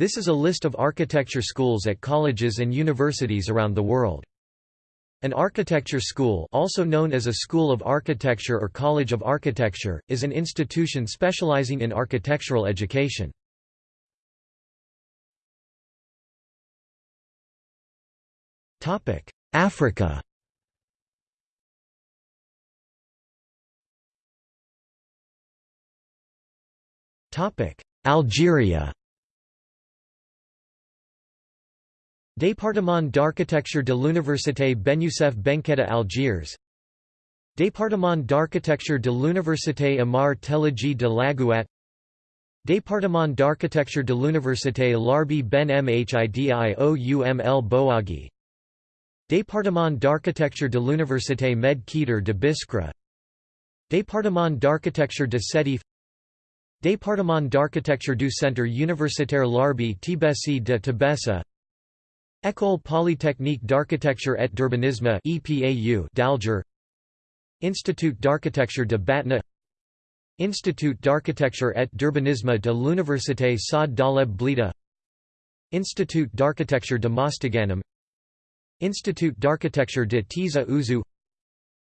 This is a list of architecture schools at colleges and universities around the world. An architecture school also known as a school of architecture or college of architecture, is an institution specializing in architectural education. Africa Algeria Département d'architecture de l'Université Ben Youssef Benkheda Algiers. Département d'architecture de l'Université Amar Telidji de Laghouat Département d'architecture de l'Université Larbi Ben Mhidiyouml Boagi. Département d'architecture de l'Université Med Keter de Biskra. Département d'architecture de Sétif Département d'architecture du Centre universitaire Larbi Tibesi de Tibessa École polytechnique d'architecture et d'urbanisme d'Alger. Institut d'architecture de Batna. Institut d'architecture et d'urbanisme de l'Université Saad Dahlab Blida. Institut d'architecture de Mostaganem Institut d'architecture de Tizi Ouzou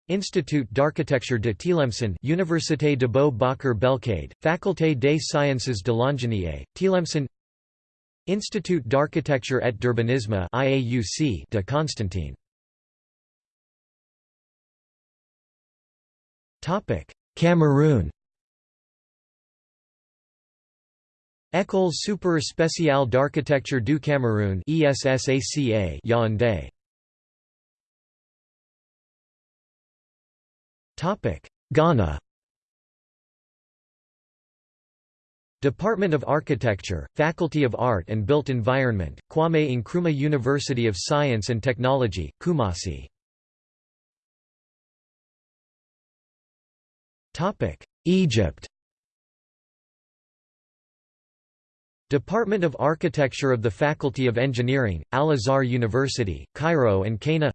Institut d'architecture de Tlemcen Université de Beau Bakr Belkaïd, Faculté des sciences de l'ingénierie, Tlemcen Institut d'architecture et d'urbanisme de Constantine. Topic Cameroon. École Super spéciale d'architecture du Cameroun ESSACA Yaoundé. Topic Ghana Department of Architecture, Faculty of Art and Built Environment, Kwame Nkrumah University of Science and Technology, Kumasi. Egypt. Department of Architecture of the Faculty of Engineering, Al-Azhar University, Cairo and Cana.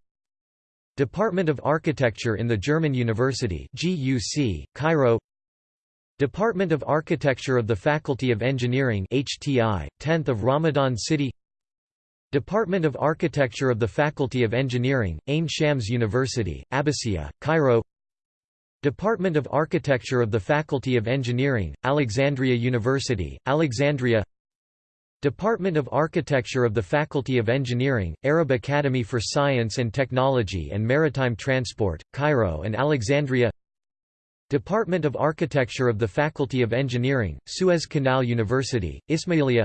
Department of Architecture in the German University GUC, Cairo Department of Architecture of the Faculty of Engineering HTI, 10th of Ramadan City. Department of Architecture of the Faculty of Engineering, Ain Shams University, Abbasiyah, Cairo. Department of Architecture of the Faculty of Engineering, Alexandria University, Alexandria. Department of Architecture of the Faculty of Engineering, Arab Academy for Science and Technology and Maritime Transport, Cairo and Alexandria Department of Architecture of the Faculty of Engineering, Suez Canal University, Ismailia.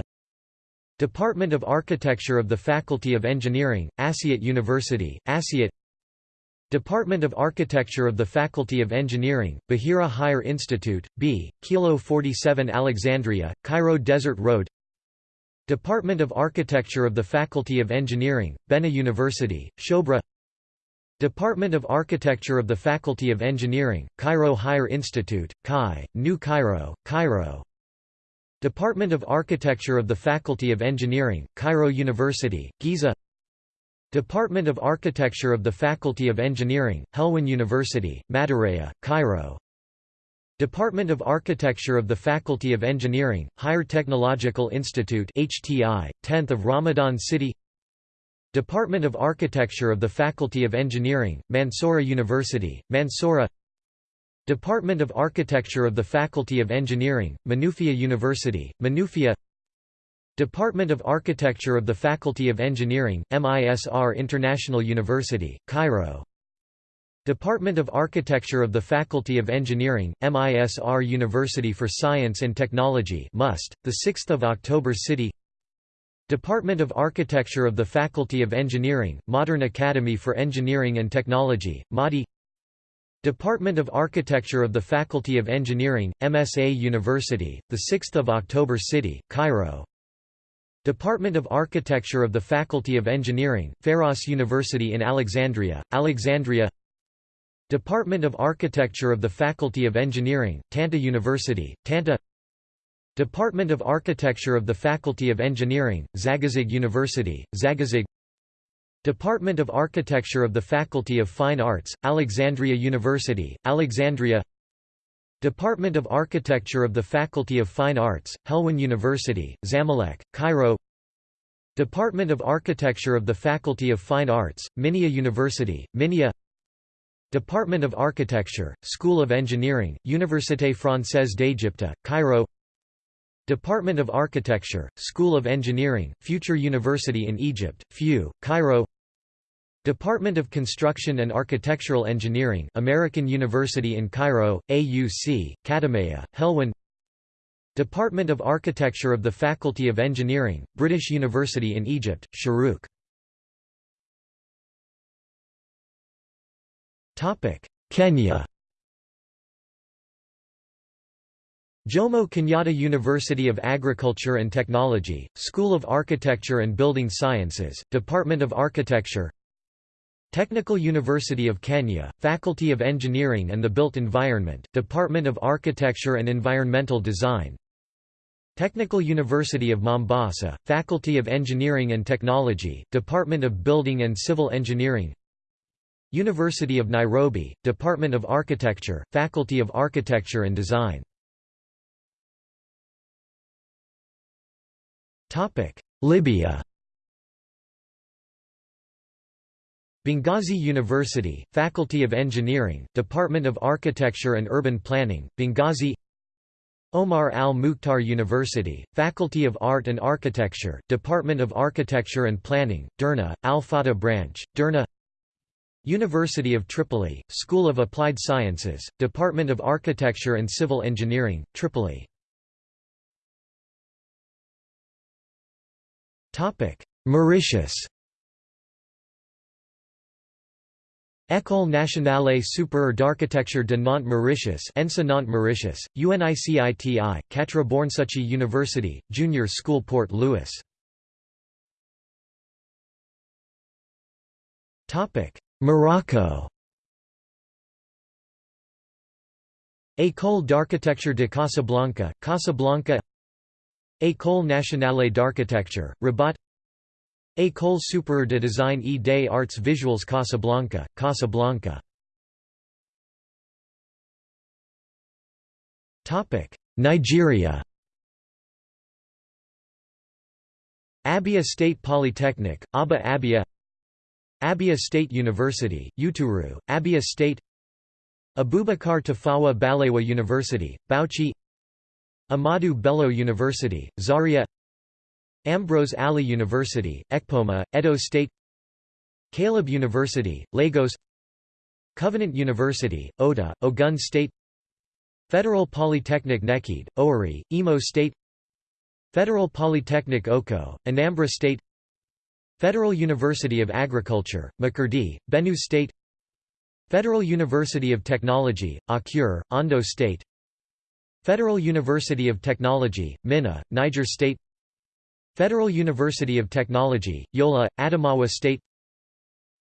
Department of Architecture of the Faculty of Engineering, Asyut University, Asyut Department of Architecture of the Faculty of Engineering, Bahira Higher Institute, B, Kilo 47 Alexandria, Cairo Desert Road. Department of Architecture of the Faculty of Engineering, Benha University, Shobra Department of Architecture of the Faculty of Engineering, Cairo Higher Institute, CAI, New Cairo, Cairo. Department of Architecture of the Faculty of Engineering, Cairo University, Giza. Department of Architecture of the Faculty of Engineering, Helwan University, Madureya, Cairo. Department of Architecture of the Faculty of Engineering, Higher Technological Institute HTI, 10th of Ramadan City Department of Architecture of the Faculty of Engineering, Mansoura University, Mansoura Department of Architecture of the Faculty of Engineering, Menoufia University, Menoufia Department of Architecture of the Faculty of Engineering, MISR International University, Cairo Department of Architecture of the Faculty of Engineering, MISR University for Science and Technology MUST, 6 October City Department of Architecture of the Faculty of Engineering, Modern Academy for Engineering and Technology, MADI. Department of Architecture of the Faculty of Engineering, MSA University, 6 October City, Cairo. Department of Architecture of the Faculty of Engineering, Pharos University in Alexandria, Alexandria. Department of Architecture of the Faculty of Engineering, Tanta University, Tanta Department of Architecture of the Faculty of Engineering, Zagazig University, Zagazig Department of Architecture of the Faculty of Fine Arts, Alexandria University, Alexandria Department of Architecture of the Faculty of Fine Arts, Helwan University, Zamalek, Cairo Department of Architecture of the Faculty of Fine Arts, Minya University, Minya Department of Architecture, School of Engineering, Université Française d'Égypte, Cairo Department of Architecture, School of Engineering, Future University in Egypt, FU, Cairo. Department of Construction and Architectural Engineering American University in Cairo, AUC, Katamaya, Helwan Department of Architecture of the Faculty of Engineering, British University in Egypt, Sharuk Kenya Jomo Kenyatta University of Agriculture and Technology, School of Architecture and Building Sciences, Department of Architecture Technical University of Kenya, Faculty of Engineering and the Built Environment, Department of Architecture and Environmental Design Technical University of Mombasa, Faculty of Engineering and Technology, Department of Building and Civil Engineering University of Nairobi, Department of Architecture, Faculty of Architecture and Design Libya. Benghazi University, Faculty of Engineering, Department of Architecture and Urban Planning, Benghazi. Omar al-Mukhtar University, Faculty of Art and Architecture, Department of Architecture and Planning, Derna, Al-Fatah Branch, Derna University of Tripoli, School of Applied Sciences, Department of Architecture and Civil Engineering, Tripoli Mauritius. École nationale supérieure d'architecture de Nantes Mauritius ENSA Nantes Mauritius, UNICITI, Quatre Bornsuchi University, Junior School Port Louis. Morocco. École d'architecture de Casablanca, Casablanca École nationale d'architecture, Rabat. École supérieure de design et des arts visuels Casablanca, Casablanca. Nigeria. Abia State Polytechnic, Aba Abia. Abia State University, Uturu, Abia State. Abubakar Tafawa Balewa University, Bauchi Ahmadu Bello University, Zaria Ambrose Ali University, Ekpoma, Edo State Caleb University, Lagos Covenant University, Oda, Ogun State Federal Polytechnic Nekede, Owerri, Imo State Federal Polytechnic Oko, Anambra State Federal University of Agriculture, Makurdi, Benue State Federal University of Technology, Akure, Ondo State Federal University of Technology, Minna, Niger State Federal University of Technology, Yola, Adamawa State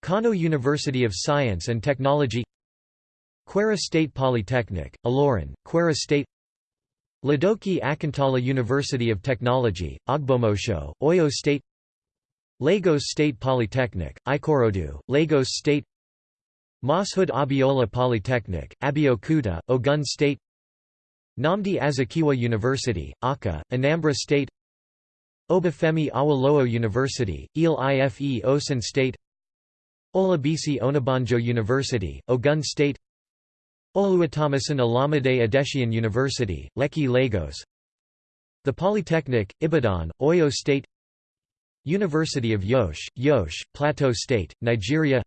Kano University of Science and Technology Kwara State Polytechnic, Ilorin, Kwara State Ladoke Akintola University of Technology, Ogbomosho, Oyo State Lagos State Polytechnic, Ikorodu, Lagos State Mashood Abiola Polytechnic, Abeokuta, Ogun State Nnamdi Azikiwe University, Awka, Anambra State Obafemi Awolowo University, Ile Ife Osun State Olabisi Onabanjo University, Ogun State Oluwatomisin Alamide Adeshian University, Lekki Lagos The Polytechnic, Ibadan, Oyo State University of Yosh, Yosh, Plateau State, Nigeria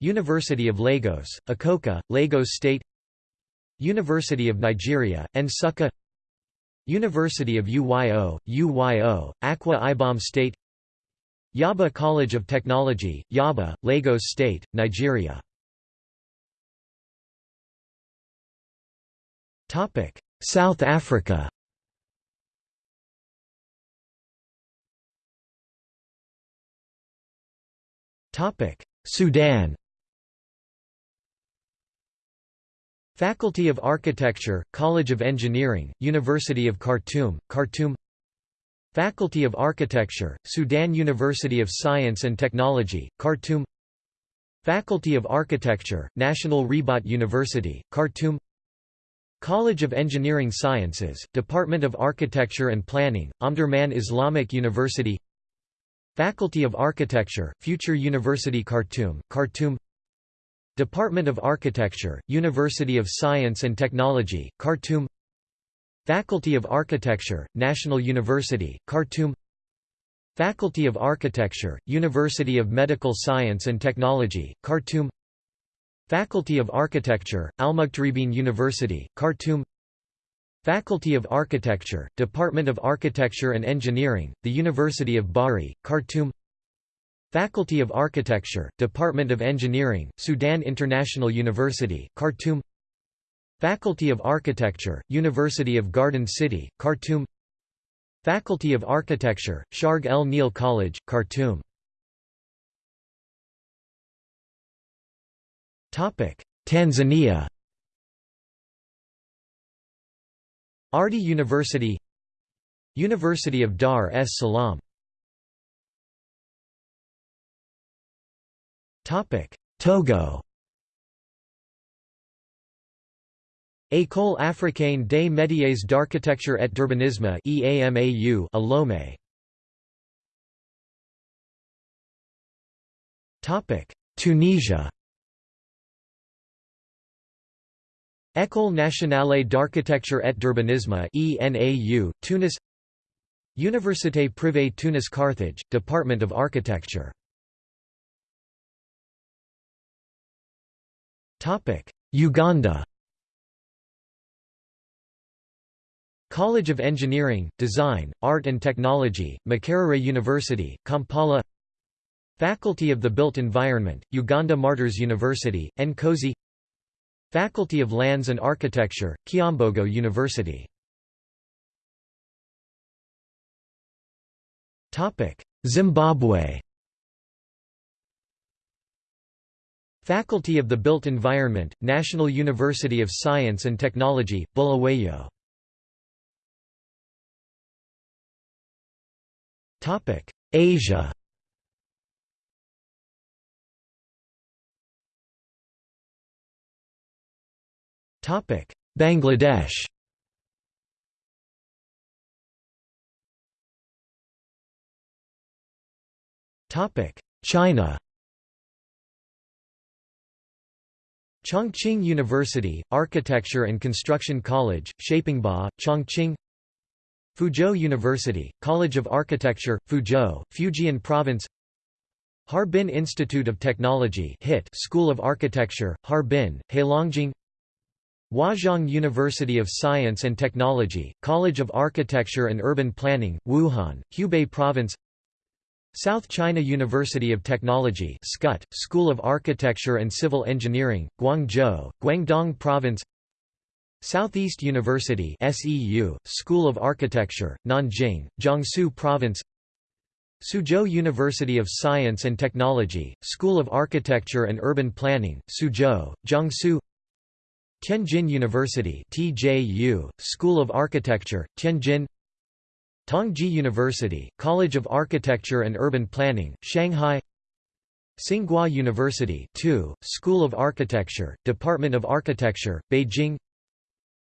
University of Lagos, Akoka, Lagos State University of Nigeria, Nsukka University of UYO, UYO, Akwa Ibom State. Yaba College of Technology, Yaba, Lagos State, Nigeria. South Africa. Sudan Faculty of Architecture, College of Engineering, University of Khartoum, Khartoum. Faculty of Architecture, Sudan University of Science and Technology, Khartoum. Faculty of Architecture, National Ribat University, Khartoum. College of Engineering Sciences, Department of Architecture and Planning, Omdurman Islamic University. Faculty of Architecture, Future University Khartoum, Khartoum Department of Architecture, University of Science and Technology, Khartoum. Faculty of Architecture, National University, Khartoum. Faculty of Architecture, University of Medical Science and Technology, Khartoum. Faculty of Architecture, Al-Muqtaribin University, Khartoum. Faculty of Architecture, Department of Architecture and Engineering, the University of Bari, Khartoum Faculty of Architecture, Department of Engineering, Sudan International University, Khartoum. Faculty of Architecture, University of Garden City, Khartoum. Faculty of Architecture, Sharg El Nil College, Khartoum. Tanzania. Ardhi University University of Dar es Salaam Togo. École africaine des métiers d'architecture et d'urbanisme EAMAU Lomé Topic. Tunisia. École nationale d'architecture et d'urbanisme ENAU Tunis. Université privée Tunis Carthage Department of Architecture Topic. Uganda. College of Engineering, Design, Art and Technology, Makerere University, Kampala. Faculty of the Built Environment, Uganda Martyrs University, Nkozi Faculty of Lands and Architecture, Kyambogo University. Zimbabwe Faculty of the Built Environment, National University of Science and Technology, Bulawayo. Topic: Asia. Topic: Bangladesh. Topic: China Chongqing University, Architecture and Construction College, Shapingba, Chongqing. Fuzhou University, College of Architecture, Fuzhou, Fujian Province. Harbin Institute of Technology HIT School of Architecture, Harbin, Heilongjiang. Huazhong University of Science and Technology, College of Architecture and Urban Planning, Wuhan, Hubei Province South China University of Technology SCUT, School of Architecture and Civil Engineering, Guangzhou, Guangdong Province Southeast University SEU, School of Architecture, Nanjing, Jiangsu Province Suzhou University of Science and Technology, School of Architecture and Urban Planning, Suzhou, Jiangsu Tianjin University TJU, School of Architecture, Tianjin Tongji University, College of Architecture and Urban Planning, Shanghai Tsinghua University 2, School of Architecture, Department of Architecture, Beijing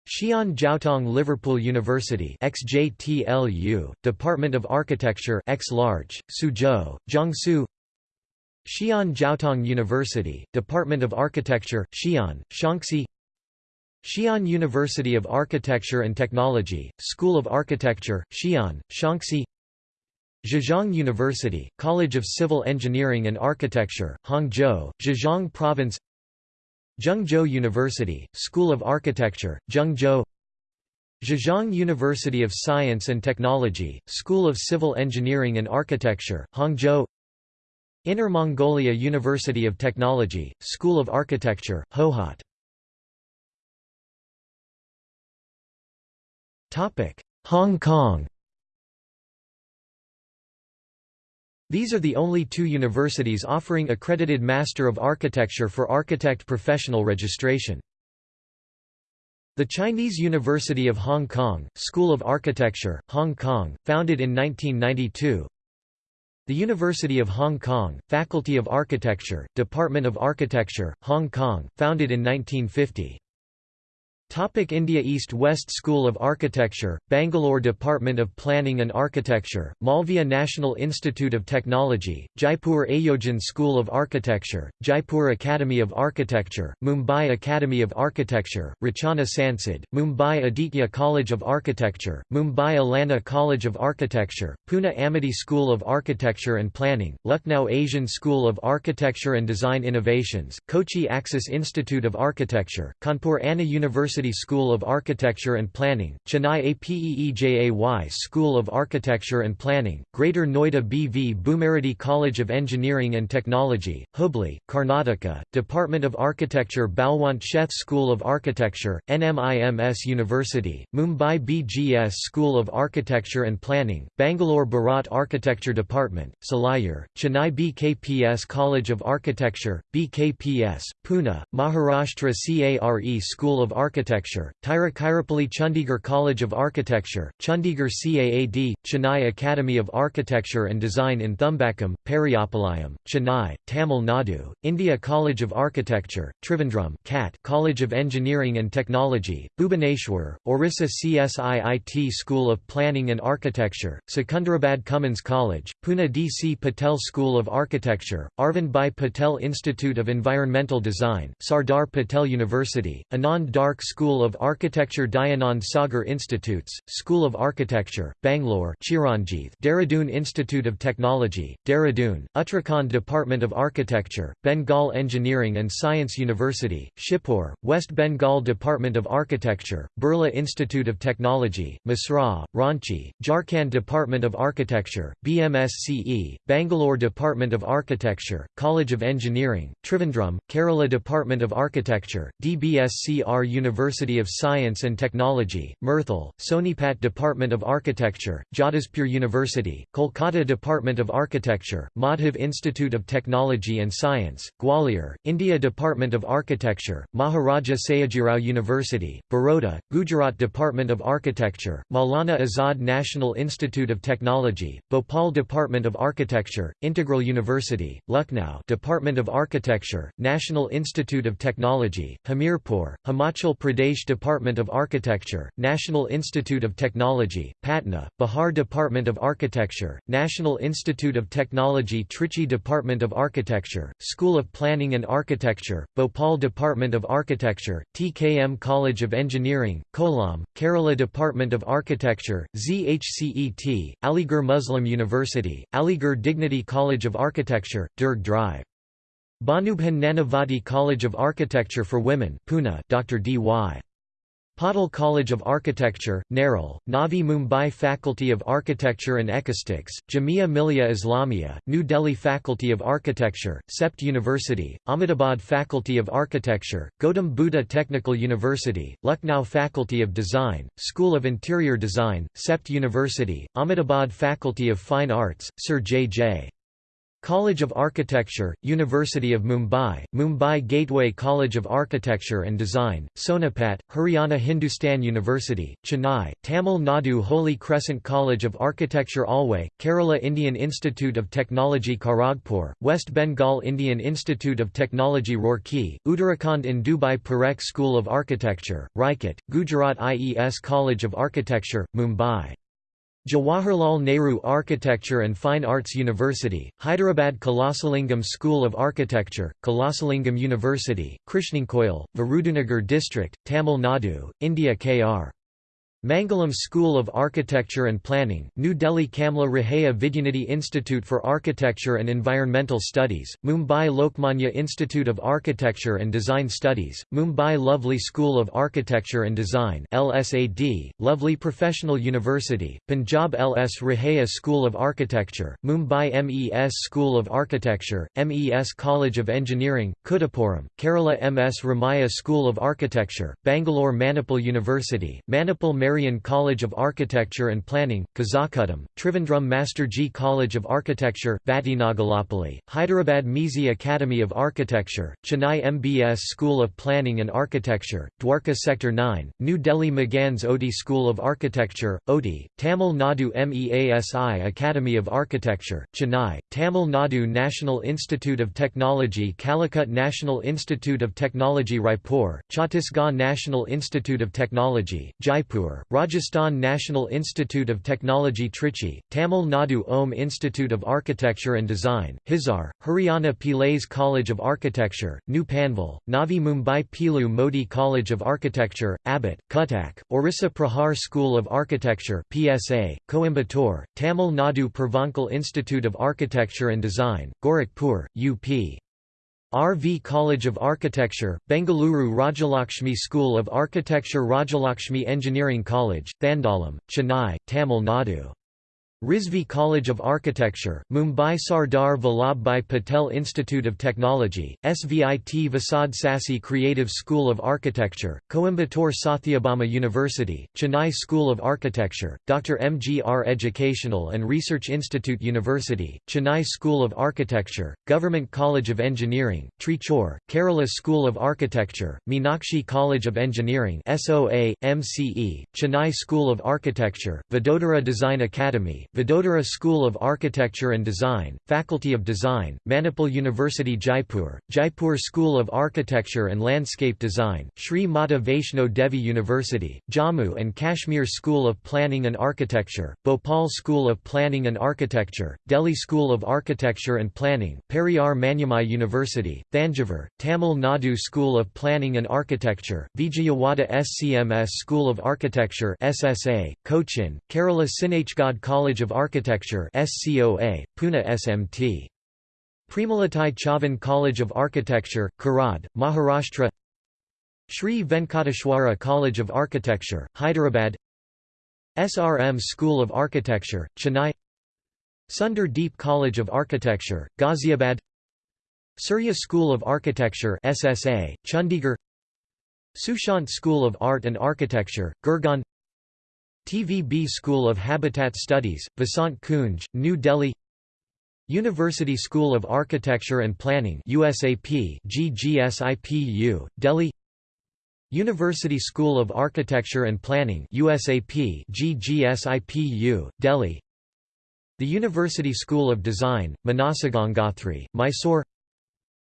Xi'an Jiaotong Liverpool University XJTLU, Department of Architecture X large, Suzhou, Jiangsu Xi'an Jiaotong University, Department of Architecture, Xi'an, Shaanxi Xi'an University of Architecture and Technology, School of Architecture, Xi'an, Shaanxi. Zhejiang University, College of Civil Engineering and Architecture, Hangzhou, Zhejiang Province. Zhengzhou University, School of Architecture, Zhengzhou. Zhejiang University of Science and Technology, School of Civil Engineering and Architecture, Hangzhou. Inner Mongolia University of Technology, School of Architecture, Hohhot Hong Kong. These are the only two universities offering accredited Master of Architecture for architect professional registration. The Chinese University of Hong Kong, School of Architecture, Hong Kong, founded in 1992 The University of Hong Kong, Faculty of Architecture, Department of Architecture, Hong Kong, founded in 1950 Topic India East West School of Architecture, Bangalore Department of Planning and Architecture, Malviya National Institute of Technology, Jaipur Ayojan School of Architecture, Jaipur Academy of Architecture, Mumbai Academy of Architecture, Rachana Sansad, Mumbai Aditya College of Architecture, Mumbai Alana College of Architecture, Pune Amity School of Architecture and Planning, Lucknow Asian School of Architecture and Design Innovations, Kochi Axis Institute of Architecture, Kanpur Anna University University School of Architecture and Planning, Chennai APEEJAY School of Architecture and Planning, Greater Noida BV Bhumiridi College of Engineering and Technology, Hubli, Karnataka, Department of Architecture Balwant Sheth School of Architecture, NMIMS University, Mumbai BGS School of Architecture and Planning, Bangalore Bharat Architecture Department, Salayur, Chennai BKPS College of Architecture, BKPS, Pune, Maharashtra CARE School of Architecture Architecture, Tiruchirappalli Chandigarh College of Architecture, Chandigarh CAAD, Chennai Academy of Architecture and Design in Thumbakkam, Periyapalayam, Chennai, Tamil Nadu, India College of Architecture, Trivandrum CAT College of Engineering and Technology, Bhubaneswar, Orissa CSIIT School of Planning and Architecture, Secunderabad Cummins College, Pune DC Patel School of Architecture, Arvind Bhai Patel Institute of Environmental Design, Sardar Patel University, Anand Dark School of Architecture Dayanand Sagar Institutes, School of Architecture, Bangalore Chiranjeev Dehradun Institute of Technology, Dehradun, Uttarakhand Department of Architecture, Bengal Engineering and Science University, Shibpur, West Bengal Department of Architecture, Birla Institute of Technology, Mesra, Ranchi, Jharkhand Department of Architecture, BMSCE, Bangalore Department of Architecture, College of Engineering, Trivandrum, Kerala Department of Architecture, DBSCR University University of Science and Technology, Murthal, Sonipat Department of Architecture, Jadavpur University, Kolkata Department of Architecture, Madhav Institute of Technology and Science, Gwalior, India Department of Architecture, Maharaja Sayajirao University, Baroda, Gujarat Department of Architecture, Maulana Azad National Institute of Technology, Bhopal Department of Architecture, Integral University, Lucknow Department of Architecture, National Institute of Technology, Hamirpur, Himachal Pradesh Department of Architecture, National Institute of Technology, Patna, Bihar Department of Architecture, National Institute of Technology Trichy Department of Architecture, School of Planning and Architecture, Bhopal Department of Architecture, TKM College of Engineering, Kollam, Kerala Department of Architecture, ZHCET, Aligarh Muslim University, Aligarh Dignity College of Architecture, Durg Drive. Bhanuben Nanavati College of Architecture for Women Pune Dr. D.Y. Patil College of Architecture, Nerul, Navi Mumbai Faculty of Architecture and Acoustics, Jamia Millia Islamia, New Delhi Faculty of Architecture, CEPT University, Ahmedabad Faculty of Architecture, Gautam Buddha Technical University, Lucknow Faculty of Design, School of Interior Design, CEPT University, Ahmedabad Faculty of Fine Arts, Sir J. J. College of Architecture, University of Mumbai, Mumbai Gateway College of Architecture and Design, Sonipat, Haryana Hindustan University, Chennai, Tamil Nadu Holy Crescent College of Architecture Alway, Kerala Indian Institute of Technology Kharagpur, West Bengal Indian Institute of Technology Roorkee, Uttarakhand in Dubai Parekh School of Architecture, Rajkot, Gujarat IES College of Architecture, Mumbai. Jawaharlal Nehru Architecture and Fine Arts University, Hyderabad Kalasalingam School of Architecture, Kalasalingam University, Krishnankoil, Virudunagar District, Tamil Nadu, India Kr. Mangalam School of Architecture and Planning, New Delhi Kamla Raheja Vidyanidhi Institute for Architecture and Environmental Studies, Mumbai Lokmanya Institute of Architecture and Design Studies, Mumbai Lovely School of Architecture and Design LSAD, Lovely Professional University, Punjab LS Raheja School of Architecture, Mumbai MES School of Architecture, MES College of Engineering, Kuttapuram, Kerala MS Ramaiah School of Architecture, Bangalore Manipal University, Manipal Mary Nagarian College of Architecture and Planning, Kazakudam, Trivandrum Master G College of Architecture, Vatinagalapalli, Hyderabad Mizi Academy of Architecture, Chennai MBS School of Planning and Architecture, Dwarka Sector 9, New Delhi Magans Oti School of Architecture, Oti, Tamil Nadu MEASI Academy of Architecture, Chennai, Tamil Nadu National Institute of Technology Calicut National Institute of Technology Raipur, Chhattisgarh National Institute of Technology, Jaipur, Rajasthan National Institute of Technology Trichy, Tamil Nadu Om Institute of Architecture and Design, Hisar, Haryana Pillais College of Architecture, New Panvel, Navi Mumbai Pilu Modi College of Architecture, Abbott, Cuttack, Orissa Prahar School of Architecture PSA, Coimbatore, Tamil Nadu Purvanchal Institute of Architecture and Design, Gorakhpur, UP. RV College of Architecture, Bengaluru Rajalakshmi School of Architecture Rajalakshmi Engineering College, Thandalam, Chennai, Tamil Nadu Rizvi College of Architecture, Mumbai Sardar Vallabhbhai Patel Institute of Technology, SVIT Vasad Sassi Creative School of Architecture, Coimbatore Satyabama University, Chennai School of Architecture, Dr. MGR Educational and Research Institute University, Chennai School of Architecture, Government College of Engineering, Trichur, Kerala School of Architecture, Meenakshi College of Engineering SOA, MCE, Chennai School of Architecture, Vadodara Design Academy, Vadodara School of Architecture and Design, Faculty of Design, Manipal University Jaipur, Jaipur School of Architecture and Landscape Design, Sri Mata Vaishno Devi University, Jammu and Kashmir School of Planning and Architecture, Bhopal School of Planning and Architecture, Delhi School of Architecture and Planning, Periyar Maniammai University, Thanjavur, Tamil Nadu School of Planning and Architecture, Vijayawada SCMS School of Architecture SSA, Cochin, Kerala Sinhgad College College of Architecture SCOA, Pune SMT. Premalatai Chavan College of Architecture, Karad, Maharashtra. Sri Venkateshwara College of Architecture, Hyderabad. SRM School of Architecture, Chennai. Sundar Deep College of Architecture, Ghaziabad. Surya School of Architecture SSA, Chandigarh. Sushant School of Art and Architecture, Gurgaon TVB School of Habitat Studies, Vasant Kunj, New Delhi University School of Architecture and Planning USAP GGSIPU, Delhi University School of Architecture and Planning USAP GGSIPU, Delhi The University School of Design, Manasagangathri, Mysore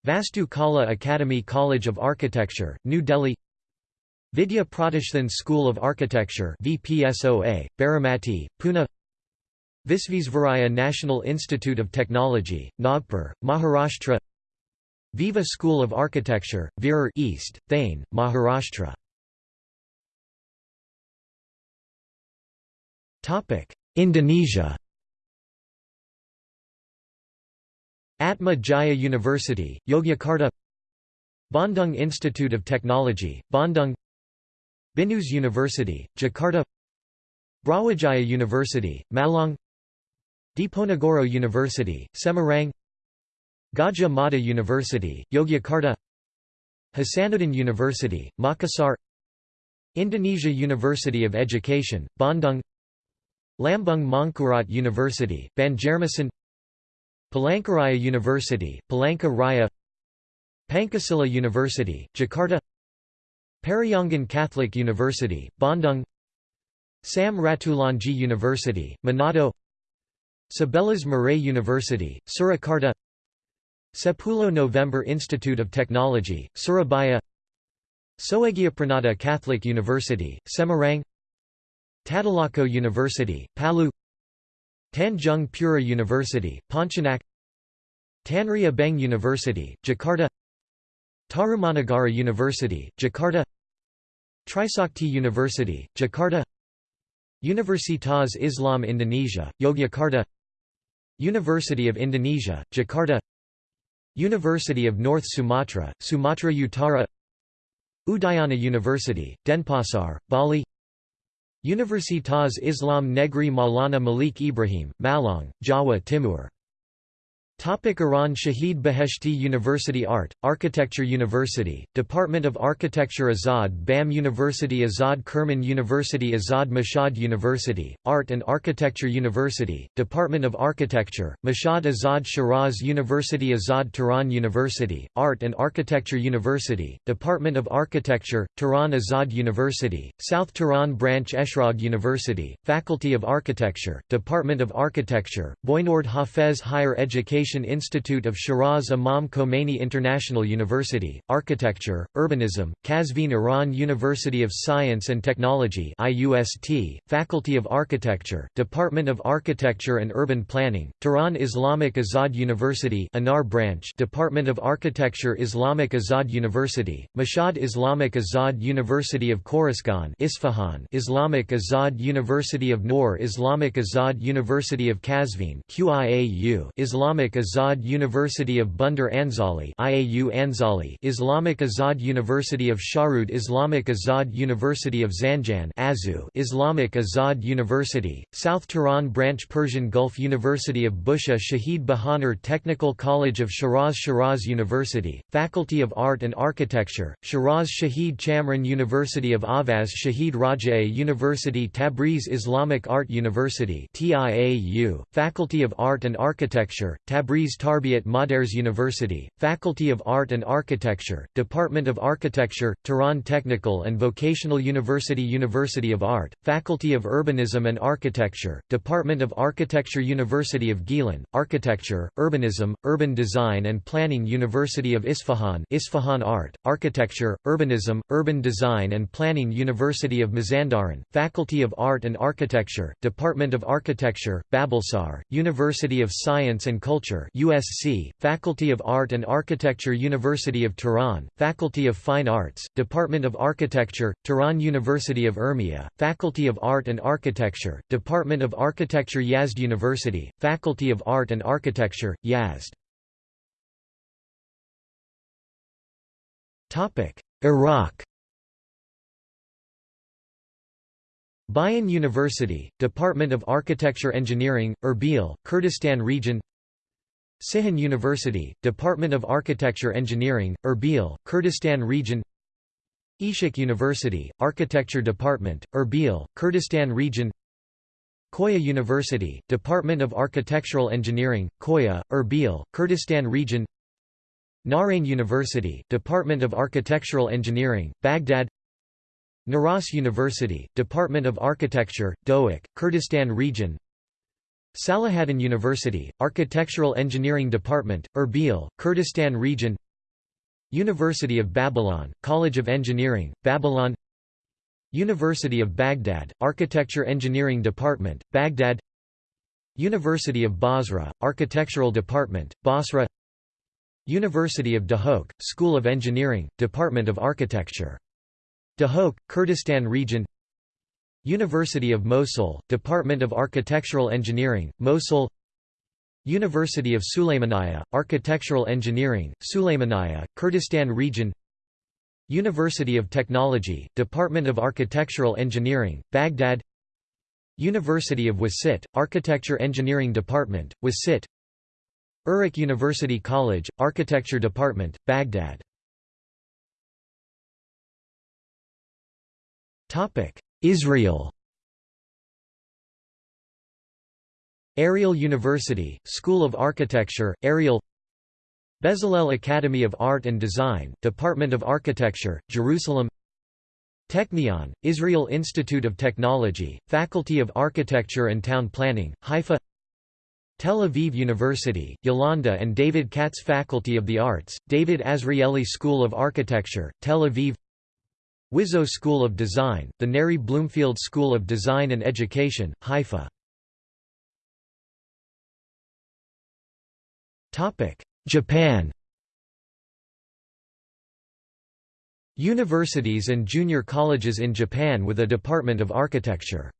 Vastu Kala Academy College of Architecture, New Delhi Vidya Pratishthan School of Architecture VPSOA, Baramati, Pune. Visvesvaraya National Institute of Technology, Nagpur, Maharashtra. Viva School of Architecture, Virar East, Thane, Maharashtra. Indonesia. Atma Jaya University, Yogyakarta. Bandung Institute of Technology, Bandung Binus University, Jakarta Brawijaya University, Malang Diponegoro University, Semarang Gajah Mada University, Yogyakarta Hasanuddin University, Makassar Indonesia University of Education, Bandung Lambung Mangkurat University, Banjarmasin Palangkaraya University, Palangka Raya Pancasila University, Jakarta Parahyangan Catholic University, Bandung. Sam Ratulangi University, Manado. Sebelas Maret University, Surakarta. Sepuluh November Institute of Technology, Surabaya. Soegiapranata Catholic University, Semarang. Tadulako University, Palu. Tanjung Pura University, Pontianak Tanri Abeng University, Jakarta. Tarumanagara University, Jakarta Trisakti University, Jakarta Universitas Islam Indonesia, Yogyakarta University of Indonesia, Jakarta University of North Sumatra, Sumatra Utara Udayana University, Denpasar, Bali Universitas Islam Negeri Maulana Malik Ibrahim, Malang, Jawa Timur Topic Iran Shahid Beheshti University Art, Architecture University, Department of Architecture Azad BAM University Azad Kerman University Azad Mashhad University, Art and Architecture University, Department of Architecture, Mashhad Azad Shiraz University Azad Tehran University, Art and Architecture University, Department of Architecture, Tehran Azad University, South Tehran Branch Eshrag University, Faculty of Architecture, Department of Architecture, Boynord Hafez Higher Education Institute of Shiraz Imam Khomeini International University, Architecture, Urbanism, Qazvin Iran University of Science and Technology IUST, Faculty of Architecture, Department of Architecture and Urban Planning, Tehran Islamic Azad University Anar Branch Department of Architecture Islamic Azad University, Mashhad Islamic Azad University of Khorasan Isfahan Islamic Azad University of Noor Islamic Azad University of Qazvin QIAU Islamic Azad University of Bandar Anzali IAU Anzali Islamic Azad University of Sharud Islamic Azad University of Zanjan Azu Islamic Azad University, South Tehran Branch Persian Gulf University of Bushehr Shahid Bahonar Technical College of Shiraz Shiraz University, Faculty of Art and Architecture, Shiraz Shahid Chamran University of Ahvaz Shahid Rajaei University Tabriz Islamic Art University TIAU, Faculty of Art and Architecture, Tabriz Tabriz Tarbiat Modares University, Faculty of Art and Architecture, Department of Architecture, Tehran Technical and Vocational University University of Art, Faculty of Urbanism and Architecture, Department of Architecture University of Gilan, Architecture, Urbanism, Urban Design and Planning University of Isfahan Isfahan Art, Architecture, Urbanism, Urban Design and Planning University of Mazandaran, Faculty of Art and Architecture, Department of Architecture, Babolsar, University of Science and Culture USC, Faculty of Art and Architecture University of Tehran, Faculty of Fine Arts, Department of Architecture, Tehran University of Urmia, Faculty of Art and Architecture, Department of Architecture Yazd University, Faculty of Art and Architecture, Yazd. Iraq. Bayan University, Department of Architecture Engineering, Erbil, Kurdistan Region Cihan University, Department of Architecture Engineering, Erbil, Kurdistan Region Ishik University, Architecture Department, Erbil, Kurdistan Region Koya University, Department of Architectural Engineering, Koya, Erbil, Kurdistan Region Nahrain University, Department of Architectural Engineering, Baghdad Naras University, Department of Architecture, Dohuk, Kurdistan Region Salahaddin University, Architectural Engineering Department, Erbil, Kurdistan Region University of Babylon, College of Engineering, Babylon University of Baghdad, Architecture Engineering Department, Baghdad University of Basra, Architectural Department, Basra University of Duhok, School of Engineering, Department of Architecture. Duhok, Kurdistan Region University of Mosul, Department of Architectural Engineering, Mosul University of Sulaymaniyah, Architectural Engineering, Sulaymaniyah, Kurdistan Region University of Technology, Department of Architectural Engineering, Baghdad University of Wasit, Architecture Engineering Department, Wasit Uruk University College, Architecture Department, Baghdad Israel. Ariel University, School of Architecture, Ariel. Bezalel Academy of Art and Design, Department of Architecture, Jerusalem. Technion, Israel Institute of Technology, Faculty of Architecture and Town Planning, Haifa. Tel Aviv University, Yolanda and David Katz Faculty of the Arts, David Azrieli School of Architecture, Tel Aviv WIZO School of Design, the Neri Bloomfield School of Design and Education, Haifa. Japan Universities and junior colleges in Japan with a Department of Architecture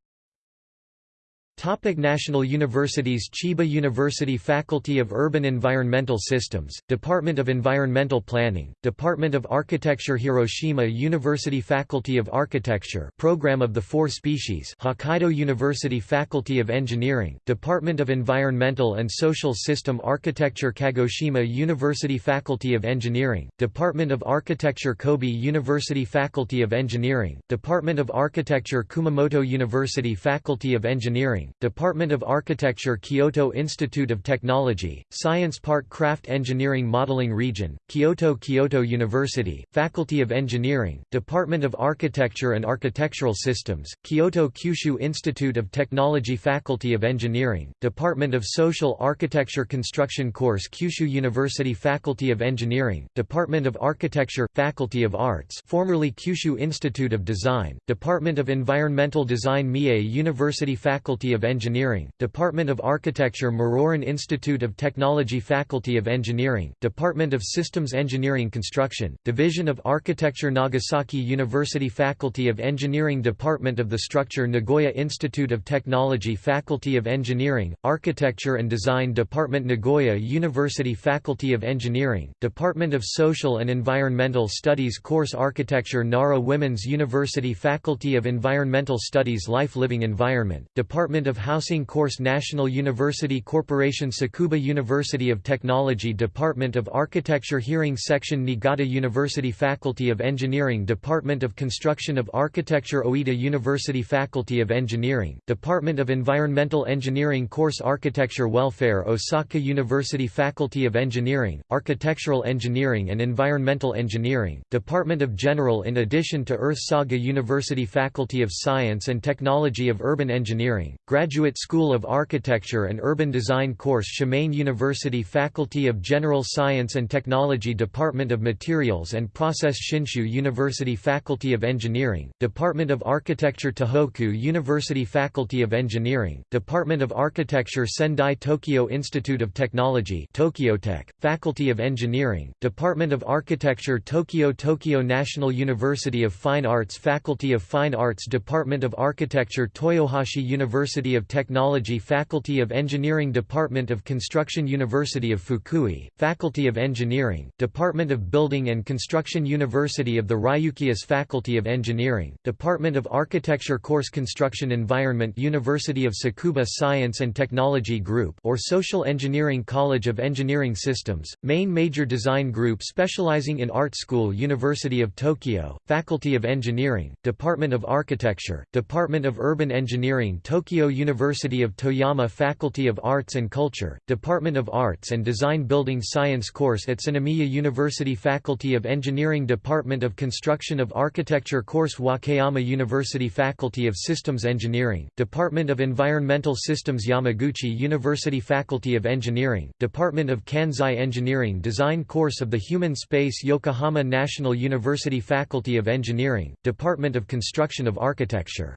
Topic National Universities Chiba University Faculty of Urban Environmental Systems, Department of Environmental Planning, Department of Architecture Hiroshima University Faculty of Architecture Program of the Four Species Hokkaido University Faculty of Engineering, Department of Environmental and Social System Architecture Kagoshima University Faculty of Engineering, Department of Architecture Kobe University Faculty of Engineering, Department of Architecture Kumamoto University Faculty of Engineering, Department of Architecture Kyoto Institute of Technology, Science Park Craft Engineering Modeling Region, Kyoto Kyoto University, Faculty of Engineering, Department of Architecture and Architectural Systems, Kyoto Kyushu Institute of Technology Faculty of Engineering, Department of Social Architecture Construction Course Kyushu University Faculty of Engineering, Department of Architecture, Faculty of Arts formerly Kyushu Institute of Design, Department of Environmental Design Mie University Faculty of of Engineering, Department of Architecture Muroran Institute of Technology Faculty of Engineering, Department of Systems Engineering Construction, Division of Architecture Nagasaki University Faculty of Engineering Department of the Structure Nagoya Institute of Technology Faculty of Engineering, Architecture and Design Department Nagoya University Faculty of Engineering, Department of Social and Environmental Studies Course Architecture Nara Women's University Faculty of Environmental Studies Life Living Environment, Department of Housing Course National University Corporation Tsukuba University of Technology Department of Architecture Hearing Section Niigata University Faculty of Engineering Department of Construction of Architecture Oita University Faculty of Engineering, Department of Environmental Engineering Course Architecture Welfare Osaka University Faculty of Engineering, Architectural Engineering and Environmental Engineering, Department of General in addition to Earth Saga University Faculty of Science and Technology of Urban Engineering, Graduate School of Architecture and Urban Design course Shimane University Faculty of General Science and Technology Department of Materials and Process Shinshu University Faculty of Engineering, Department of Architecture Tohoku University Faculty of Engineering, Department of Architecture Sendai Tokyo Institute of Technology Tokyotech, Faculty of Engineering, Department of Architecture Tokyo Tokyo National University of Fine Arts Faculty of Fine Arts Department of Architecture Toyohashi University University of Technology Faculty of Engineering Department of Construction University of Fukui, Faculty of Engineering, Department of Building and Construction University of the Ryukyus Faculty of Engineering, Department of Architecture Course Construction Environment University of Tsukuba Science and Technology Group or Social Engineering College of Engineering Systems, main major design group specializing in Art School University of Tokyo, Faculty of Engineering, Department of Architecture, Department of Urban Engineering Tokyo University of Toyama Faculty of Arts and Culture, Department of Arts and Design Building Science course at Utsunomiya University Faculty of Engineering Department of Construction of Architecture course Wakayama University Faculty of Systems Engineering, Department of Environmental Systems Yamaguchi University Faculty of Engineering, Department of Kansei Engineering Design course of the Human Space Yokohama National University Faculty of Engineering, Department of Construction of Architecture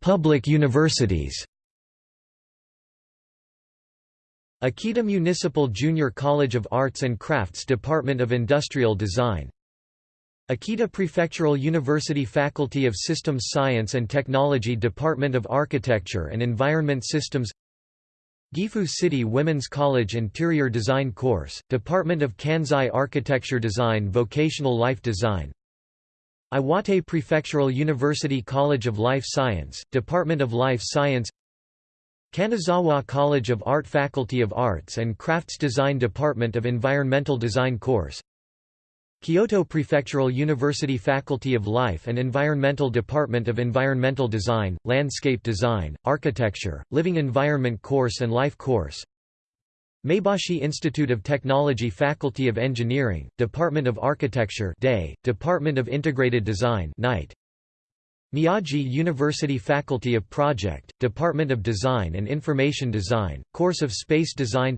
Public universities Akita Municipal Junior College of Arts and Crafts Department of Industrial Design Akita Prefectural University Faculty of Systems Science and Technology Department of Architecture and Environment Systems Gifu City Women's College Interior Design Course, Department of Kansei Architecture Design Vocational Life Design Iwate Prefectural University College of Life Science, Department of Life Science Kanazawa College of Art Faculty of Arts and Crafts Design Department of Environmental Design course Kyoto Prefectural University Faculty of Life and Environmental Department of Environmental Design, Landscape Design, Architecture, Living Environment course and Life course Maebashi Institute of Technology Faculty of Engineering, Department of Architecture Day, Department of Integrated Design Night. Miyagi University Faculty of Project, Department of Design and Information Design, Course of Space Design.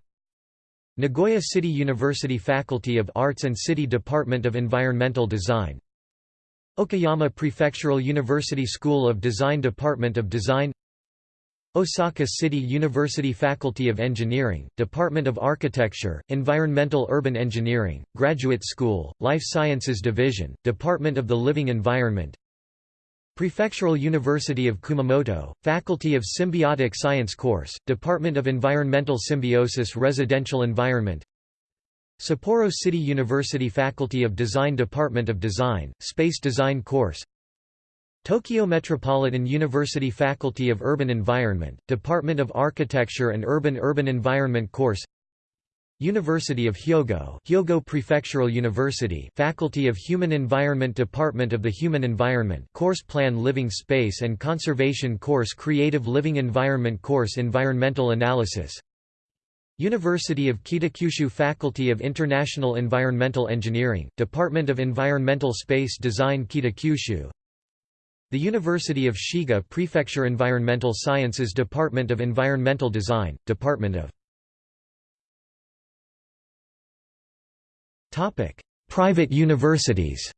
Nagoya City University Faculty of Arts and City Department of Environmental Design. Okayama Prefectural University School of Design Department of Design Osaka City University Faculty of Engineering, Department of Architecture, Environmental Urban Engineering, Graduate School, Life Sciences Division, Department of the Living Environment. Prefectural University of Kumamoto, Faculty of Symbiotic Science Course, Department of Environmental Symbiosis Residential Environment. Sapporo City University Faculty of Design Department of Design, Space Design Course Tokyo Metropolitan University Faculty of Urban Environment, Department of Architecture and Urban Urban Environment Course. University of Hyogo Hyogo Prefectural University Faculty of Human Environment Department of the Human Environment Course Plan Living Space and Conservation Course Creative Living Environment Course Environmental Analysis. University of Kitakyushu Faculty of International Environmental Engineering, Department of Environmental Space Design Kitakyushu The University of Shiga Prefecture Environmental Sciences Department of Environmental Design, Department of Private universities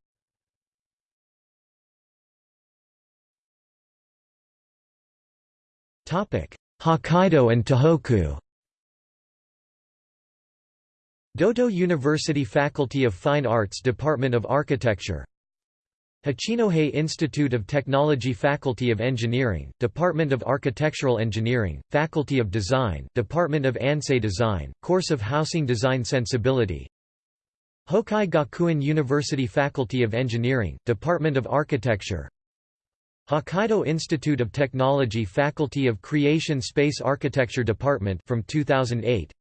Hokkaido and Tohoku Doto University Faculty of Fine Arts Department of Architecture Hachinohe Institute of Technology Faculty of Engineering, Department of Architectural Engineering, Faculty of Design, Department of Ansei Design, Course of Housing Design Sensibility. Hokkai Gakuen University Faculty of Engineering, Department of Architecture. Hokkaido Institute of Technology Faculty of Creation Space Architecture Department from 2008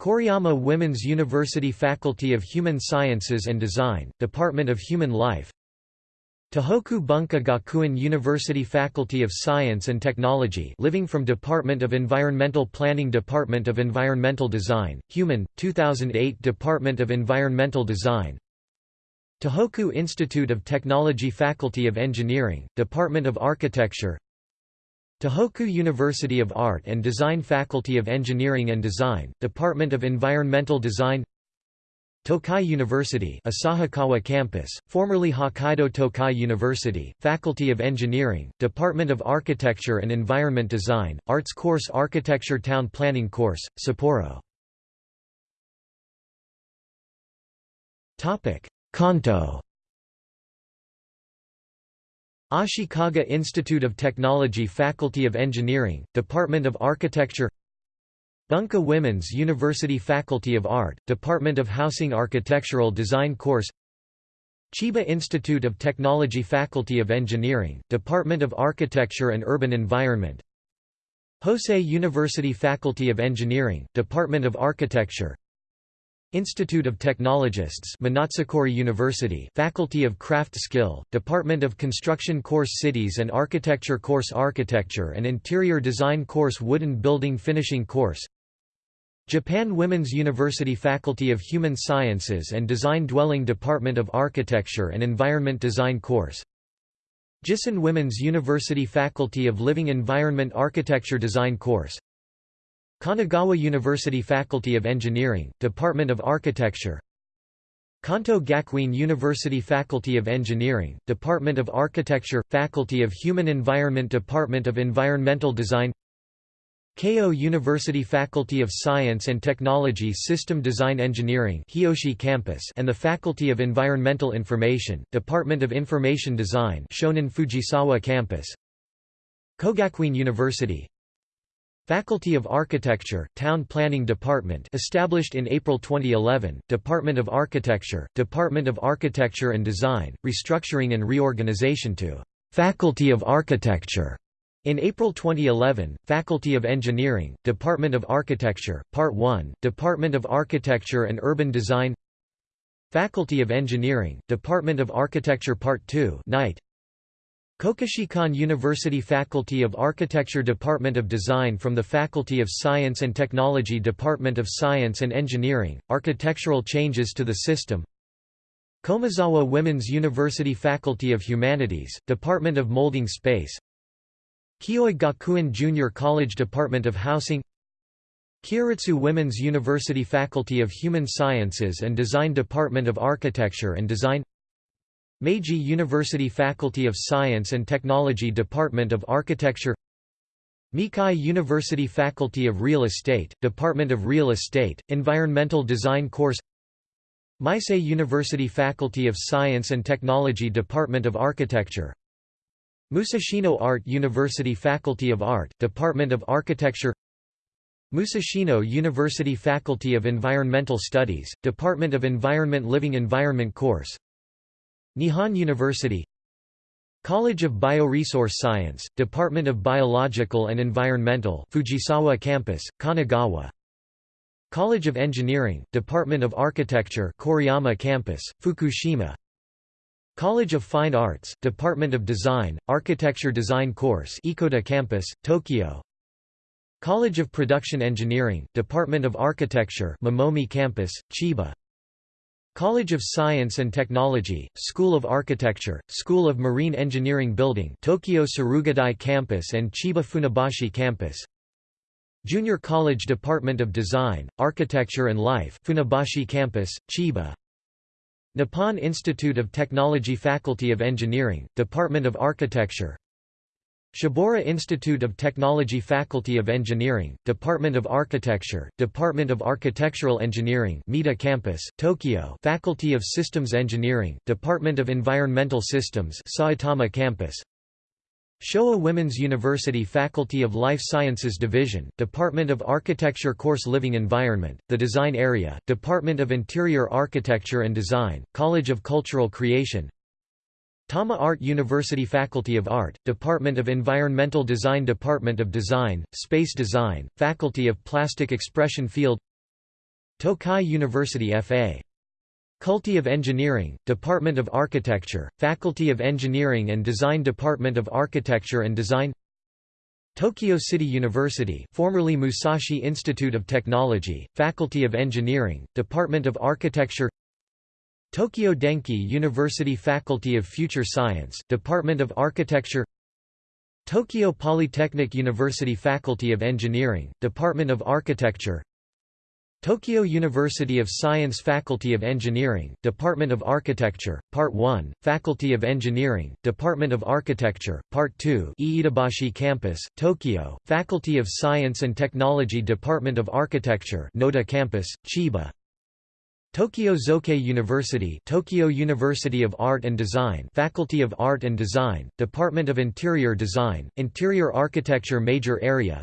Koriyama Women's University Faculty of Human Sciences and Design, Department of Human Life Tohoku Bunka Gakuen University Faculty of Science and Technology living from Department of Environmental Planning Department of Environmental Design, Human, 2008 Department of Environmental Design. Tohoku Institute of Technology Faculty of Engineering, Department of Architecture. Tohoku University of Art and Design Faculty of Engineering and Design, Department of Environmental Design Tokai University Asahikawa Campus, formerly Hokkaido Tokai University, Faculty of Engineering, Department of Architecture and Environment Design, Arts Course Architecture Town Planning Course, Sapporo. Kanto. Ashikaga Institute of Technology Faculty of Engineering, Department of Architecture Bunka Women's University Faculty of Art, Department of Housing Architectural Design Course Chiba Institute of Technology Faculty of Engineering, Department of Architecture and Urban Environment Hosei University Faculty of Engineering, Department of Architecture Institute of Technologists Monotsukuri University Faculty of Craft Skill, Department of Construction Course Cities and Architecture Course Architecture and Interior Design Course Wooden Building Finishing Course Japan Women's University Faculty of Human Sciences and Design Dwelling Department of Architecture and Environment Design Course. Jissen Women's University Faculty of Living Environment Architecture Design Course. Kanagawa University Faculty of Engineering, Department of Architecture. Kanto Gakuen University Faculty of Engineering, Department of Architecture, Faculty of Human Environment Department of Environmental Design Keio University Faculty of Science and Technology System Design Engineering Hiyoshi Campus and the Faculty of Environmental Information, Department of Information Design Shonan Fujisawa Campus. Kogakuin University. Faculty of Architecture, Town Planning Department established in April 2011, Department of Architecture, Department of Architecture and Design, restructuring and reorganization to Faculty of Architecture in April 2011, Faculty of Engineering, Department of Architecture, Part 1, Department of Architecture and Urban Design Faculty of Engineering, Department of Architecture Part 2 Night Kokushikan University Faculty of Architecture Department of Design from the Faculty of Science and Technology Department of Science and Engineering, Architectural Changes to the System Komazawa Women's University Faculty of Humanities, Department of Molding Space Kioi Gakuen Junior College Department of Housing Kyoritsu Women's University Faculty of Human Sciences and Design Department of Architecture and Design Meiji University Faculty of Science and Technology Department of Architecture Meikai University Faculty of Real Estate, Department of Real Estate, Environmental Design Course Meisei University Faculty of Science and Technology Department of Architecture Musashino Art University Faculty of Art, Department of Architecture Musashino University Faculty of Environmental Studies, Department of Environment Living Environment Course Nihon University College of Bioresource Science, Department of Biological and Environmental Fujisawa Campus, Kanagawa College of Engineering, Department of Architecture Koriyama Campus, Fukushima College of Fine Arts, Department of Design, Architecture Design Course Ekoda Campus, Tokyo. College of Production Engineering, Department of Architecture Momomi Campus, Chiba. College of Science and Technology, School of Architecture, School of Marine Engineering Building Tokyo Surugadai Campus and Chiba Funabashi Campus. Junior College Department of Design, Architecture and Life Funabashi Campus, Chiba Nippon Institute of Technology Faculty of Engineering, Department of Architecture. Shibaura Institute of Technology Faculty of Engineering, Department of Architecture, Department of Architectural Engineering Mita Campus, Tokyo. Faculty of Systems Engineering, Department of Environmental Systems Saitama Campus Showa Women's University Faculty of Life Sciences Division, Department of Architecture Course Living Environment, The Design Area, Department of Interior Architecture and Design, College of Cultural Creation Tama Art University Faculty of Art, Department of Environmental Design Department of Design, Space Design, Faculty of Plastic Expression Field Tokai University F.A. Culti of Engineering, Department of Architecture, Faculty of Engineering and Design Department of Architecture and Design Tokyo City University formerly Musashi Institute of Technology, Faculty of Engineering, Department of Architecture Tokyo Denki University Faculty of Future Science, Department of Architecture Tokyo Polytechnic University Faculty of Engineering, Department of Architecture Tokyo University of Science Faculty of Engineering, Department of Architecture, Part 1, Faculty of Engineering, Department of Architecture, Part 2 Iidabashi Campus, Tokyo, Faculty of Science and Technology Department of Architecture Noda Campus, Chiba. Tokyo Zokei University Tokyo University of Art and Design Faculty of Art and Design, Department of Interior Design, Interior Architecture Major Area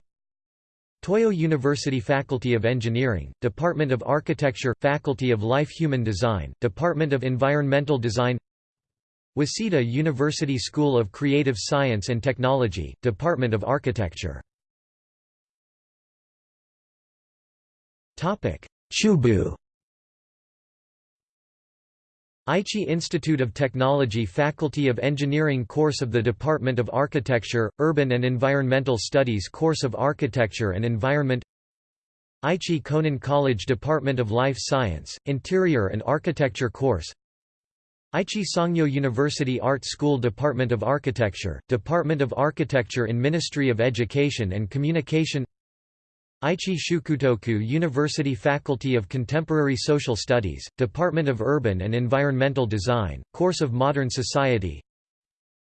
Toyo University Faculty of Engineering, Department of Architecture, Faculty of Life Human Design, Department of Environmental Design Waseda University School of Creative Science and Technology, Department of Architecture. Chubu Aichi Institute of Technology Faculty of Engineering course of the Department of Architecture, Urban and Environmental Studies course of Architecture and Environment Aichi Konan College Department of Life Science, Interior and Architecture course Aichi Sangyo University Art School Department of Architecture, Department of Architecture in Ministry of Education and Communication Aichi Shukutoku University Faculty of Contemporary Social Studies, Department of Urban and Environmental Design, Course of Modern Society.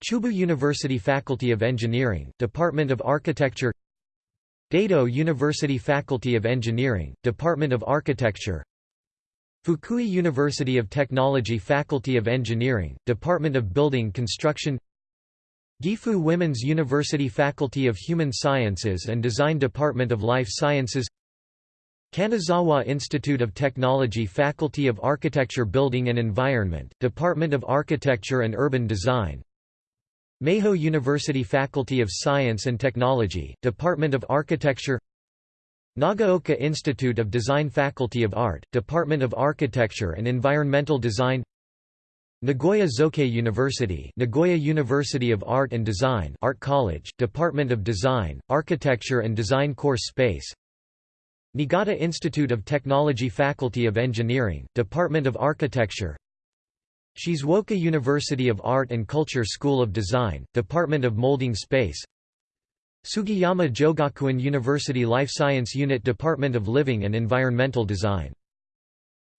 Chubu University Faculty of Engineering, Department of Architecture. Daido University Faculty of Engineering, Department of Architecture. Fukui University of Technology Faculty of Engineering, Department of Building Construction Gifu Women's University Faculty of Human Sciences and Design Department of Life Sciences Kanazawa Institute of Technology Faculty of Architecture Building and Environment, Department of Architecture and Urban Design Meiho University Faculty of Science and Technology, Department of Architecture Nagaoka Institute of Design Faculty of Art, Department of Architecture and Environmental Design Nagoya Zokei University Nagoya University of Art and Design Art College, Department of Design, Architecture and Design Course Space. Niigata Institute of Technology Faculty of Engineering, Department of Architecture. Shizuoka University of Art and Culture School of Design, Department of Molding Space. Sugiyama Jogakuin University Life Science Unit Department of Living and Environmental Design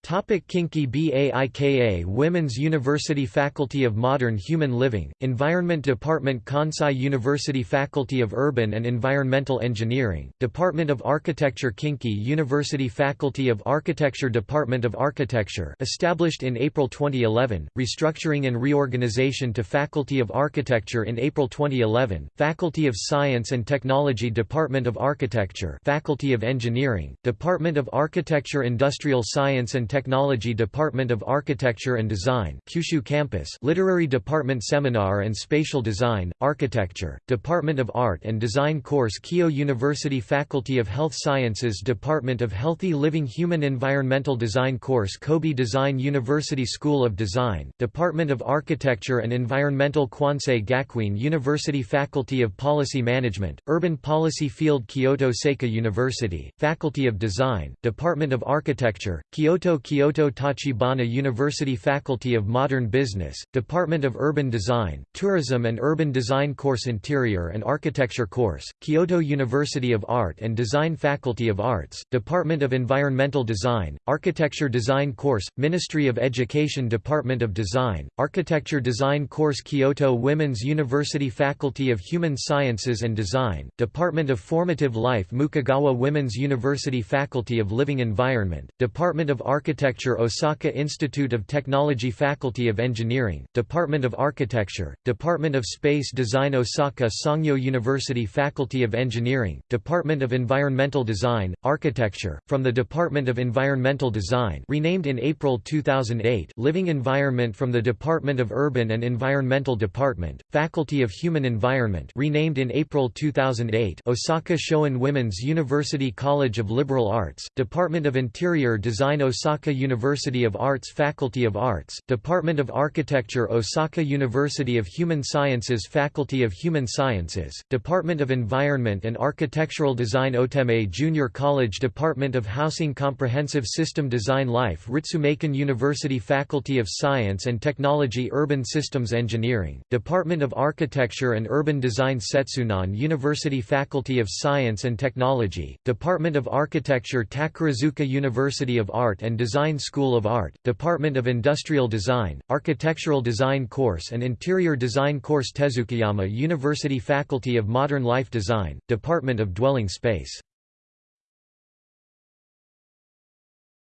Topic Kinki Baika Women's University Faculty of Modern Human Living, Environment Department Kansai University Faculty of Urban and Environmental Engineering, Department of Architecture Kinki University Faculty of Architecture Department of Architecture established in April 2011, restructuring and reorganization to Faculty of Architecture in April 2011, Faculty of Science and Technology Department of Architecture Faculty of Engineering, Department of Architecture Industrial Science and Technology Department of Architecture and Design Kyushu Campus Literary Department Seminar and Spatial Design, Architecture, Department of Art and Design Course Keio University Faculty of Health Sciences Department of Healthy Living Human Environmental Design Course Kobe Design University School of Design, Department of Architecture and Environmental Kwansei Gakuin University Faculty of Policy Management, Urban Policy Field Kyoto Seika University, Faculty of Design, Department of Architecture, Kyoto Kyoto Tachibana University Faculty of Modern Business, Department of Urban Design, Tourism and Urban Design Course Interior and Architecture Course, Kyoto University of Art and Design Faculty of Arts, Department of Environmental Design, Architecture Design Course, Ministry of Education Department of Design, Architecture Design Course Kyoto Women's University Faculty of Human Sciences and Design, Department of Formative Life Mukogawa Women's University Faculty of Living Environment, Department of Architecture Architecture Osaka Institute of Technology Faculty of Engineering, Department of Architecture, Department of Space Design Osaka Sangyo University Faculty of Engineering, Department of Environmental Design, Architecture, from the Department of Environmental Design renamed in April 2008 Living Environment from the Department of Urban and Environmental Department, Faculty of Human Environment renamed in April 2008 Osaka Shoin Women's University College of Liberal Arts, Department of Interior Design Osaka Osaka University of Arts Faculty of Arts, Department of Architecture Osaka University of Human Sciences Faculty of Human Sciences, Department of Environment and Architectural Design Otemae Junior College Department of Housing Comprehensive System Design Life Ritsumeikan University Faculty of Science and Technology Urban Systems Engineering, Department of Architecture and Urban Design Setsunan University Faculty of Science and Technology, Department of Architecture Takarazuka University of Art and Design Design School of Art, Department of Industrial Design, Architectural Design Course and Interior Design Course Tezukayama University Faculty of Modern Life Design, Department of Dwelling Space.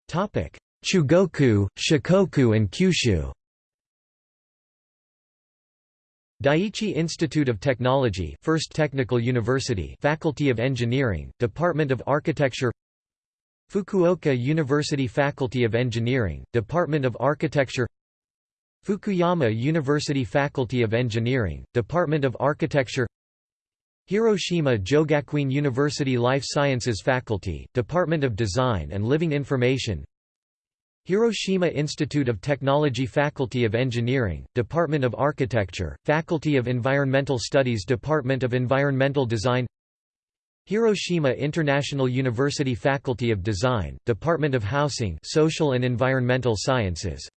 Chugoku, Shikoku and Kyushu. Daiichi Institute of Technology First Technical University Faculty of Engineering, Department of Architecture Fukuoka University Faculty of Engineering, Department of Architecture Fukuyama University Faculty of Engineering, Department of Architecture Hiroshima Jogakuin University Life Sciences Faculty, Department of Design and Living Information Hiroshima Institute of Technology Faculty of Engineering, Department of Architecture, Faculty of Environmental Studies Department of Environmental Design Hiroshima International University Faculty of Design, Department of Housing Social and Environmental Sciences.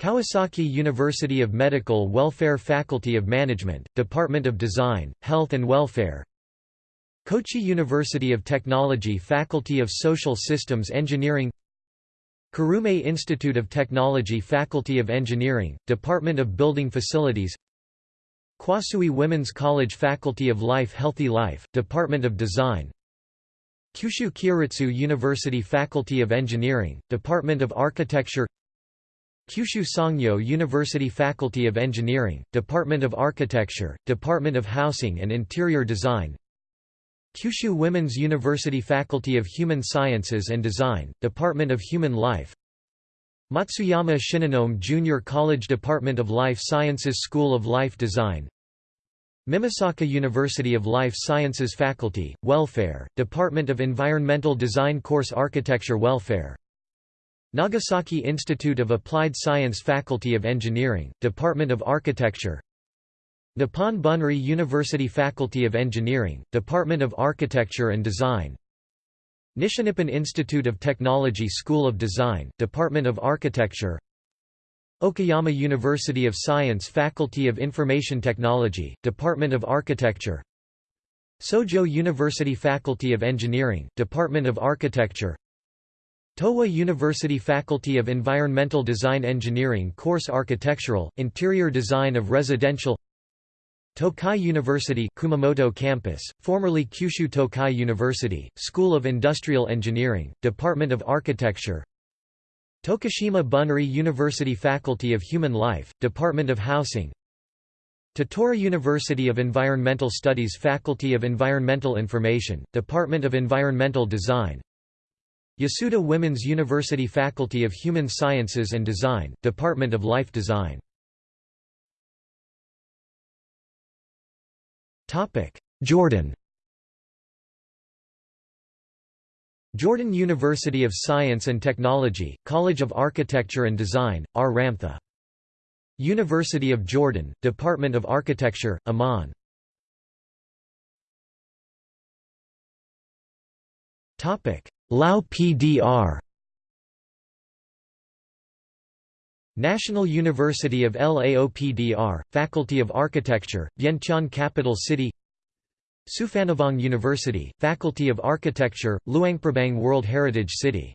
Kawasaki University of Medical Welfare Faculty of Management, Department of Design, Health and Welfare. Kochi University of Technology Faculty of Social Systems Engineering. Kurume Institute of Technology Faculty of Engineering, Department of Building Facilities Kwassui Women's College Faculty of Life Healthy Life, Department of Design. Kyushu Kyoritsu University Faculty of Engineering, Department of Architecture. Kyushu Sangyo University Faculty of Engineering, Department of Architecture, Department of Housing and Interior Design. Kyushu Women's University Faculty of Human Sciences and Design, Department of Human Life Matsuyama Shinonome Junior College Department of Life Sciences School of Life Design. Mimasaka University of Life Sciences Faculty, Welfare, Department of Environmental Design Course Architecture Welfare. Nagasaki Institute of Applied Science Faculty of Engineering, Department of Architecture. Nippon Bunri University Faculty of Engineering, Department of Architecture and Design Nishinippon Institute of Technology School of Design, Department of Architecture. Okayama University of Science Faculty of Information Technology, Department of Architecture. Sojo University Faculty of Engineering, Department of Architecture. Towa University Faculty of Environmental Design Engineering Course Architectural, Interior Design of Residential Tokai University Kumamoto Campus, formerly Kyushu Tokai University, School of Industrial Engineering, Department of Architecture. Tokushima Bunri University Faculty of Human Life, Department of Housing. Tottori University of Environmental Studies Faculty of Environmental Information, Department of Environmental Design. Yasuda Women's University Faculty of Human Sciences and Design, Department of Life Design Jordan Jordan University of Science and Technology, College of Architecture and Design, R. Ramtha. University of Jordan, Department of Architecture, Amman. Lao PDR National University of LAOPDR, Faculty of Architecture, Vientiane Capital City Souphanouvong University, Faculty of Architecture, Luangprabang World Heritage City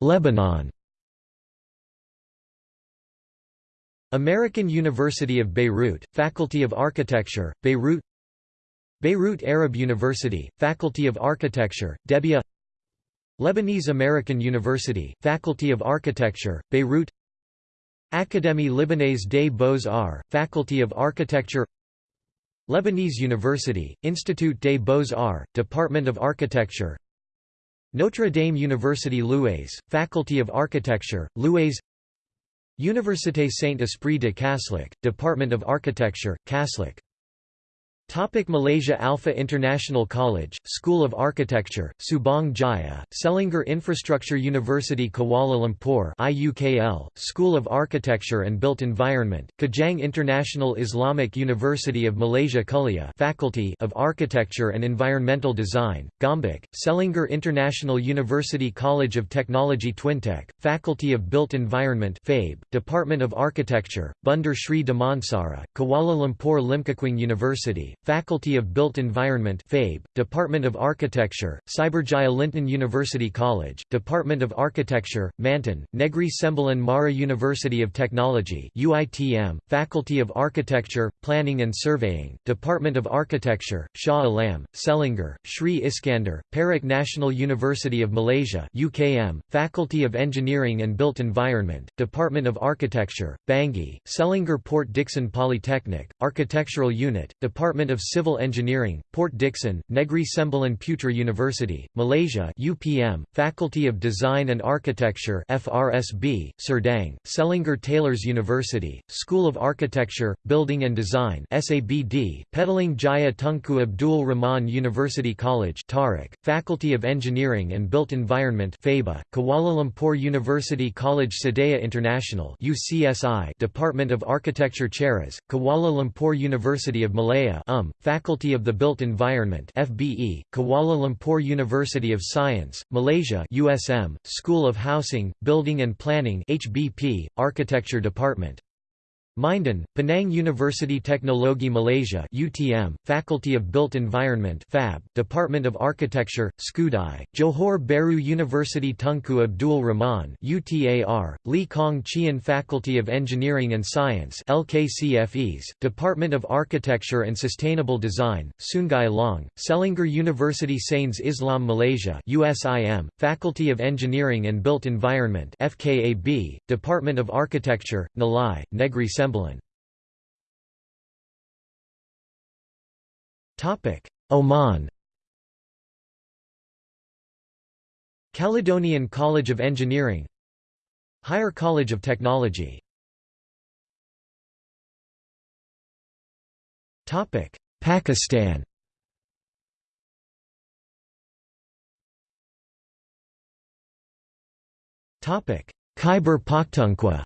Lebanon American University of Beirut, Faculty of Architecture, Beirut Beirut Arab University, Faculty of Architecture, Debia Lebanese American University, Faculty of Architecture, Beirut Académie Libanaise des Beaux-Arts, Faculty of Architecture Lebanese University, Institut des Beaux-Arts, Department of Architecture Notre Dame University Louaise, Faculty of Architecture, Louaise Université Saint-Esprit de Kaslik, Department of Architecture, Kaslik Topic Malaysia Alpha International College, School of Architecture, Subang Jaya, Selangor Infrastructure University Kuala Lumpur IUKL, School of Architecture and Built Environment, Kajang International Islamic University of Malaysia Kuliah Faculty of Architecture and Environmental Design, Gombak, Selangor International University College of Technology Twintech, Faculty of Built Environment FABE, Department of Architecture, Bandar Sri Damansara, Kuala Lumpur Limkokwing University, Faculty of Built Environment FABE, Department of Architecture, Cyberjaya Linton University College, Department of Architecture, Mantin, Negri Sembilan Mara University of Technology UITM, Faculty of Architecture, Planning and Surveying, Department of Architecture, Shah Alam, Selangor, Sri Iskandar, Perak National University of Malaysia UKM, Faculty of Engineering and Built Environment, Department of Architecture, Bangi, Selangor Port Dickson Polytechnic, Architectural Unit, Department of Civil Engineering, Port Dickson, Negri Sembilan Putra University, Malaysia UPM, Faculty of Design and Architecture FRSB, Serdang, Selangor Taylors University, School of Architecture, Building and Design SABD, Petaling Jaya Tunku Abdul Rahman University College Tarik, Faculty of Engineering and Built Environment FABA, Kuala Lumpur University College Sedaya International UCSI, Department of Architecture Cheras, Kuala Lumpur University of Malaya UM, Faculty of the Built Environment FBE, Kuala Lumpur University of Science, Malaysia USM, School of Housing, Building and Planning HBP, Architecture Department Minden, Penang University Teknologi Malaysia UTM, Faculty of Built Environment FAB, Department of Architecture, Skudai, Johor Bahru University Tunku Abdul Rahman UTAR, Lee Kong Chian Faculty of Engineering and Science LKCFEs, Department of Architecture and Sustainable Design, Sungai Long, Selangor University Sains Islam Malaysia USIM, Faculty of Engineering and Built Environment FKAB, Department of Architecture, Nilai, Negri Oman. Caledonian College of Engineering. Higher College of Technology. Pakistan. Khyber Pakhtunkhwa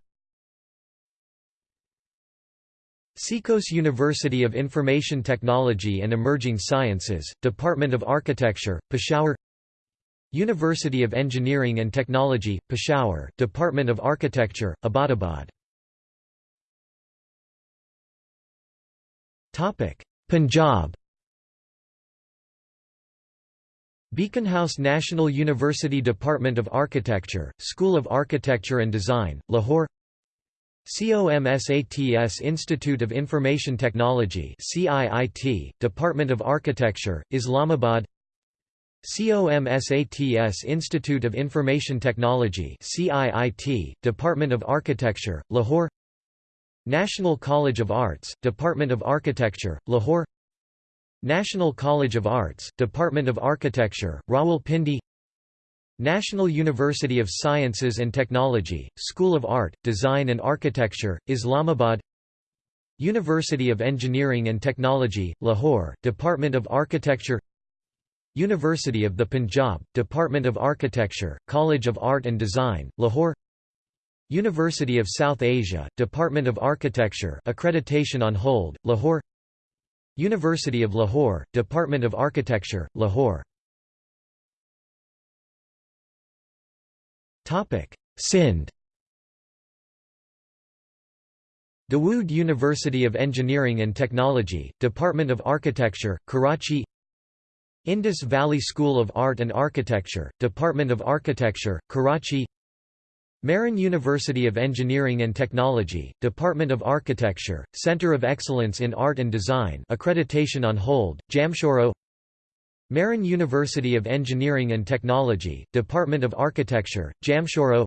CECOS University of Information Technology and Emerging Sciences, Department of Architecture, Peshawar University of Engineering and Technology, Peshawar, Department of Architecture, Abbottabad. Punjab Beacon House National University Department of Architecture, School of Architecture and Design, Lahore COMSATS Institute of Information Technology CIIT, Department of Architecture, Islamabad. COMSATS Institute of Information Technology CIIT, Department of Architecture, Lahore. National College of Arts, Department of Architecture, Lahore. National College of Arts, Department of Architecture, Rawalpindi National University of Sciences and Technology, School of Art, Design and Architecture, Islamabad University of Engineering and Technology, Lahore, Department of Architecture University of the Punjab, Department of Architecture, College of Art and Design, Lahore University of South Asia, Department of Architecture accreditation on hold, Lahore University of Lahore, Department of Architecture, Lahore Sindh Dawood University of Engineering and Technology, Department of Architecture, Karachi. Indus Valley School of Art and Architecture, Department of Architecture, Karachi. Mehran University of Engineering and Technology, Department of Architecture, Center of Excellence in Art and Design accreditation on hold, Jamshoro Mehran University of Engineering and Technology, Department of Architecture, Jamshoro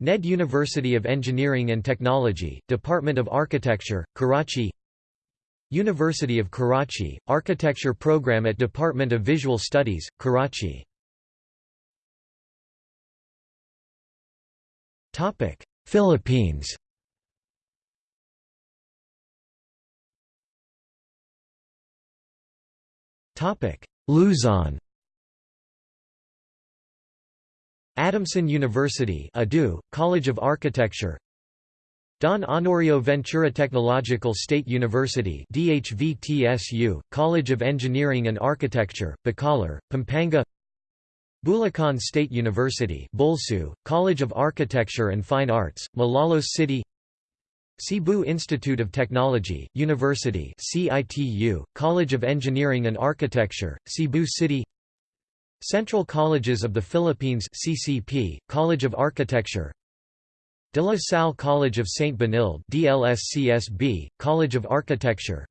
NED University of Engineering and Technology, Department of Architecture, Karachi University of Karachi, Architecture Program at Department of Visual Studies, Karachi. Philippines Luzon. Adamson University Adu, College of Architecture. Don Honorio Ventura Technological State University DHVTSU, College of Engineering and Architecture, Bacolor, Pampanga. Bulacan State University Bulsu, College of Architecture and Fine Arts, Malolos City Cebu Institute of Technology, University CITU, College of Engineering and Architecture, Cebu City. Central Colleges of the Philippines CCP, College of Architecture. De La Salle College of St. Benilde DLSCSB, College of Architecture.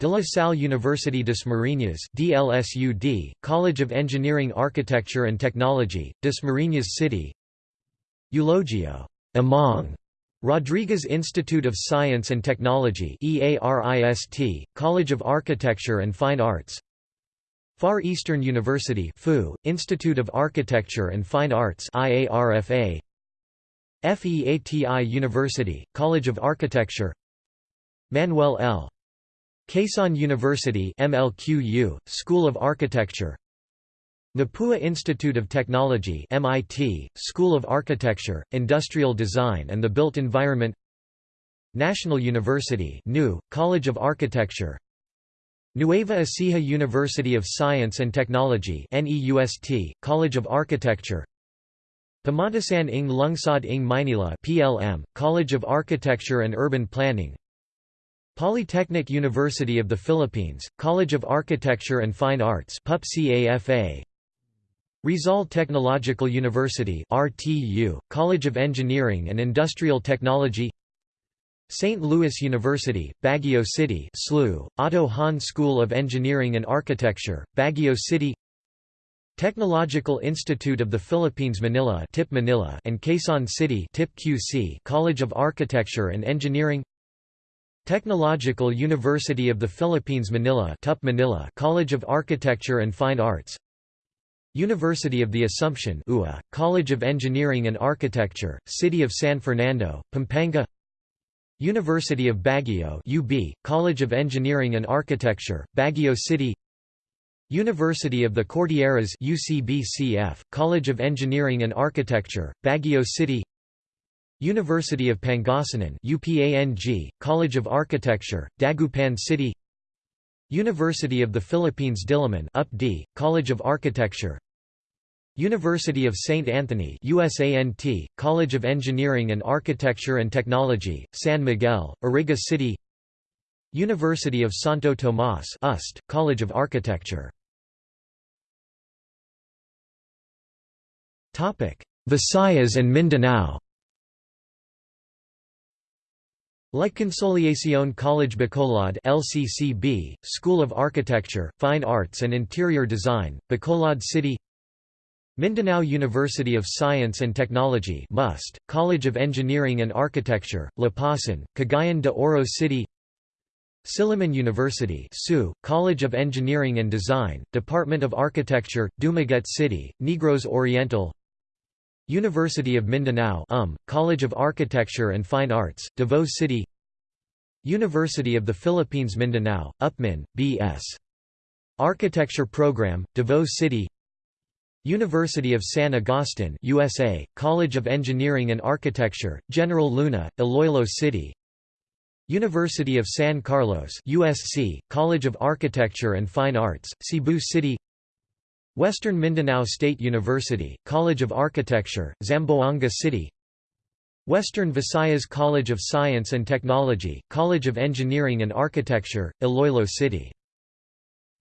De La Salle University des Marinas DLSUD, College of Engineering Architecture and Technology, des Marinas City. Eulogio Amang Rodriguez Institute of Science and Technology EARIST, College of Architecture and Fine Arts. Far Eastern University FU, Institute of Architecture and Fine Arts IARFA FEATI University, College of Architecture. Manuel L. Quezon University MLQU, School of Architecture Mapua Institute of Technology MIT, School of Architecture, Industrial Design and the Built Environment National University NU, College of Architecture Nueva Ecija University of Science and Technology NEUST, College of Architecture Pamantasan ng Lungsod ng Maynila PLM, College of Architecture and Urban Planning Polytechnic University of the Philippines, College of Architecture and Fine Arts PUPCAFA Rizal Technological University RTU, College of Engineering and Industrial Technology St. Louis University, Baguio City SLU, Otto Hahn School of Engineering and Architecture, Baguio City Technological Institute of the Philippines Manila, TIP Manila and Quezon City TIP QC College of Architecture and Engineering Technological University of the Philippines Manila, TUP Manila College of Architecture and Fine Arts University of the Assumption UA, College of Engineering and Architecture, City of San Fernando, Pampanga. University of Baguio UB, College of Engineering and Architecture, Baguio City. University of the Cordilleras UCBCF, College of Engineering and Architecture, Baguio City. University of Pangasinan UPANG, College of Architecture, Dagupan City. University of the Philippines Diliman UPD, College of Architecture University of St. Anthony USANT, College of Engineering and Architecture and Technology, San Miguel, Iriga City. University of Santo Tomas UST, College of Architecture. Visayas and Mindanao. La Consolacion College Bacolod LCCB, School of Architecture, Fine Arts and Interior Design, Bacolod City Mindanao University of Science and Technology MUST, College of Engineering and Architecture, Lapasan, Cagayan de Oro City Silliman University SU, College of Engineering and Design, Department of Architecture, Dumaguete City, Negros Oriental University of Mindanao UM, College of Architecture and Fine Arts, Davao City University of the Philippines Mindanao, UPMIN, B.S. Architecture Program, Davao City University of San Agustin USA, College of Engineering and Architecture, General Luna, Iloilo City. University of San Carlos USC, College of Architecture and Fine Arts, Cebu City. Western Mindanao State University, College of Architecture, Zamboanga City. Western Visayas College of Science and Technology, College of Engineering and Architecture, Iloilo City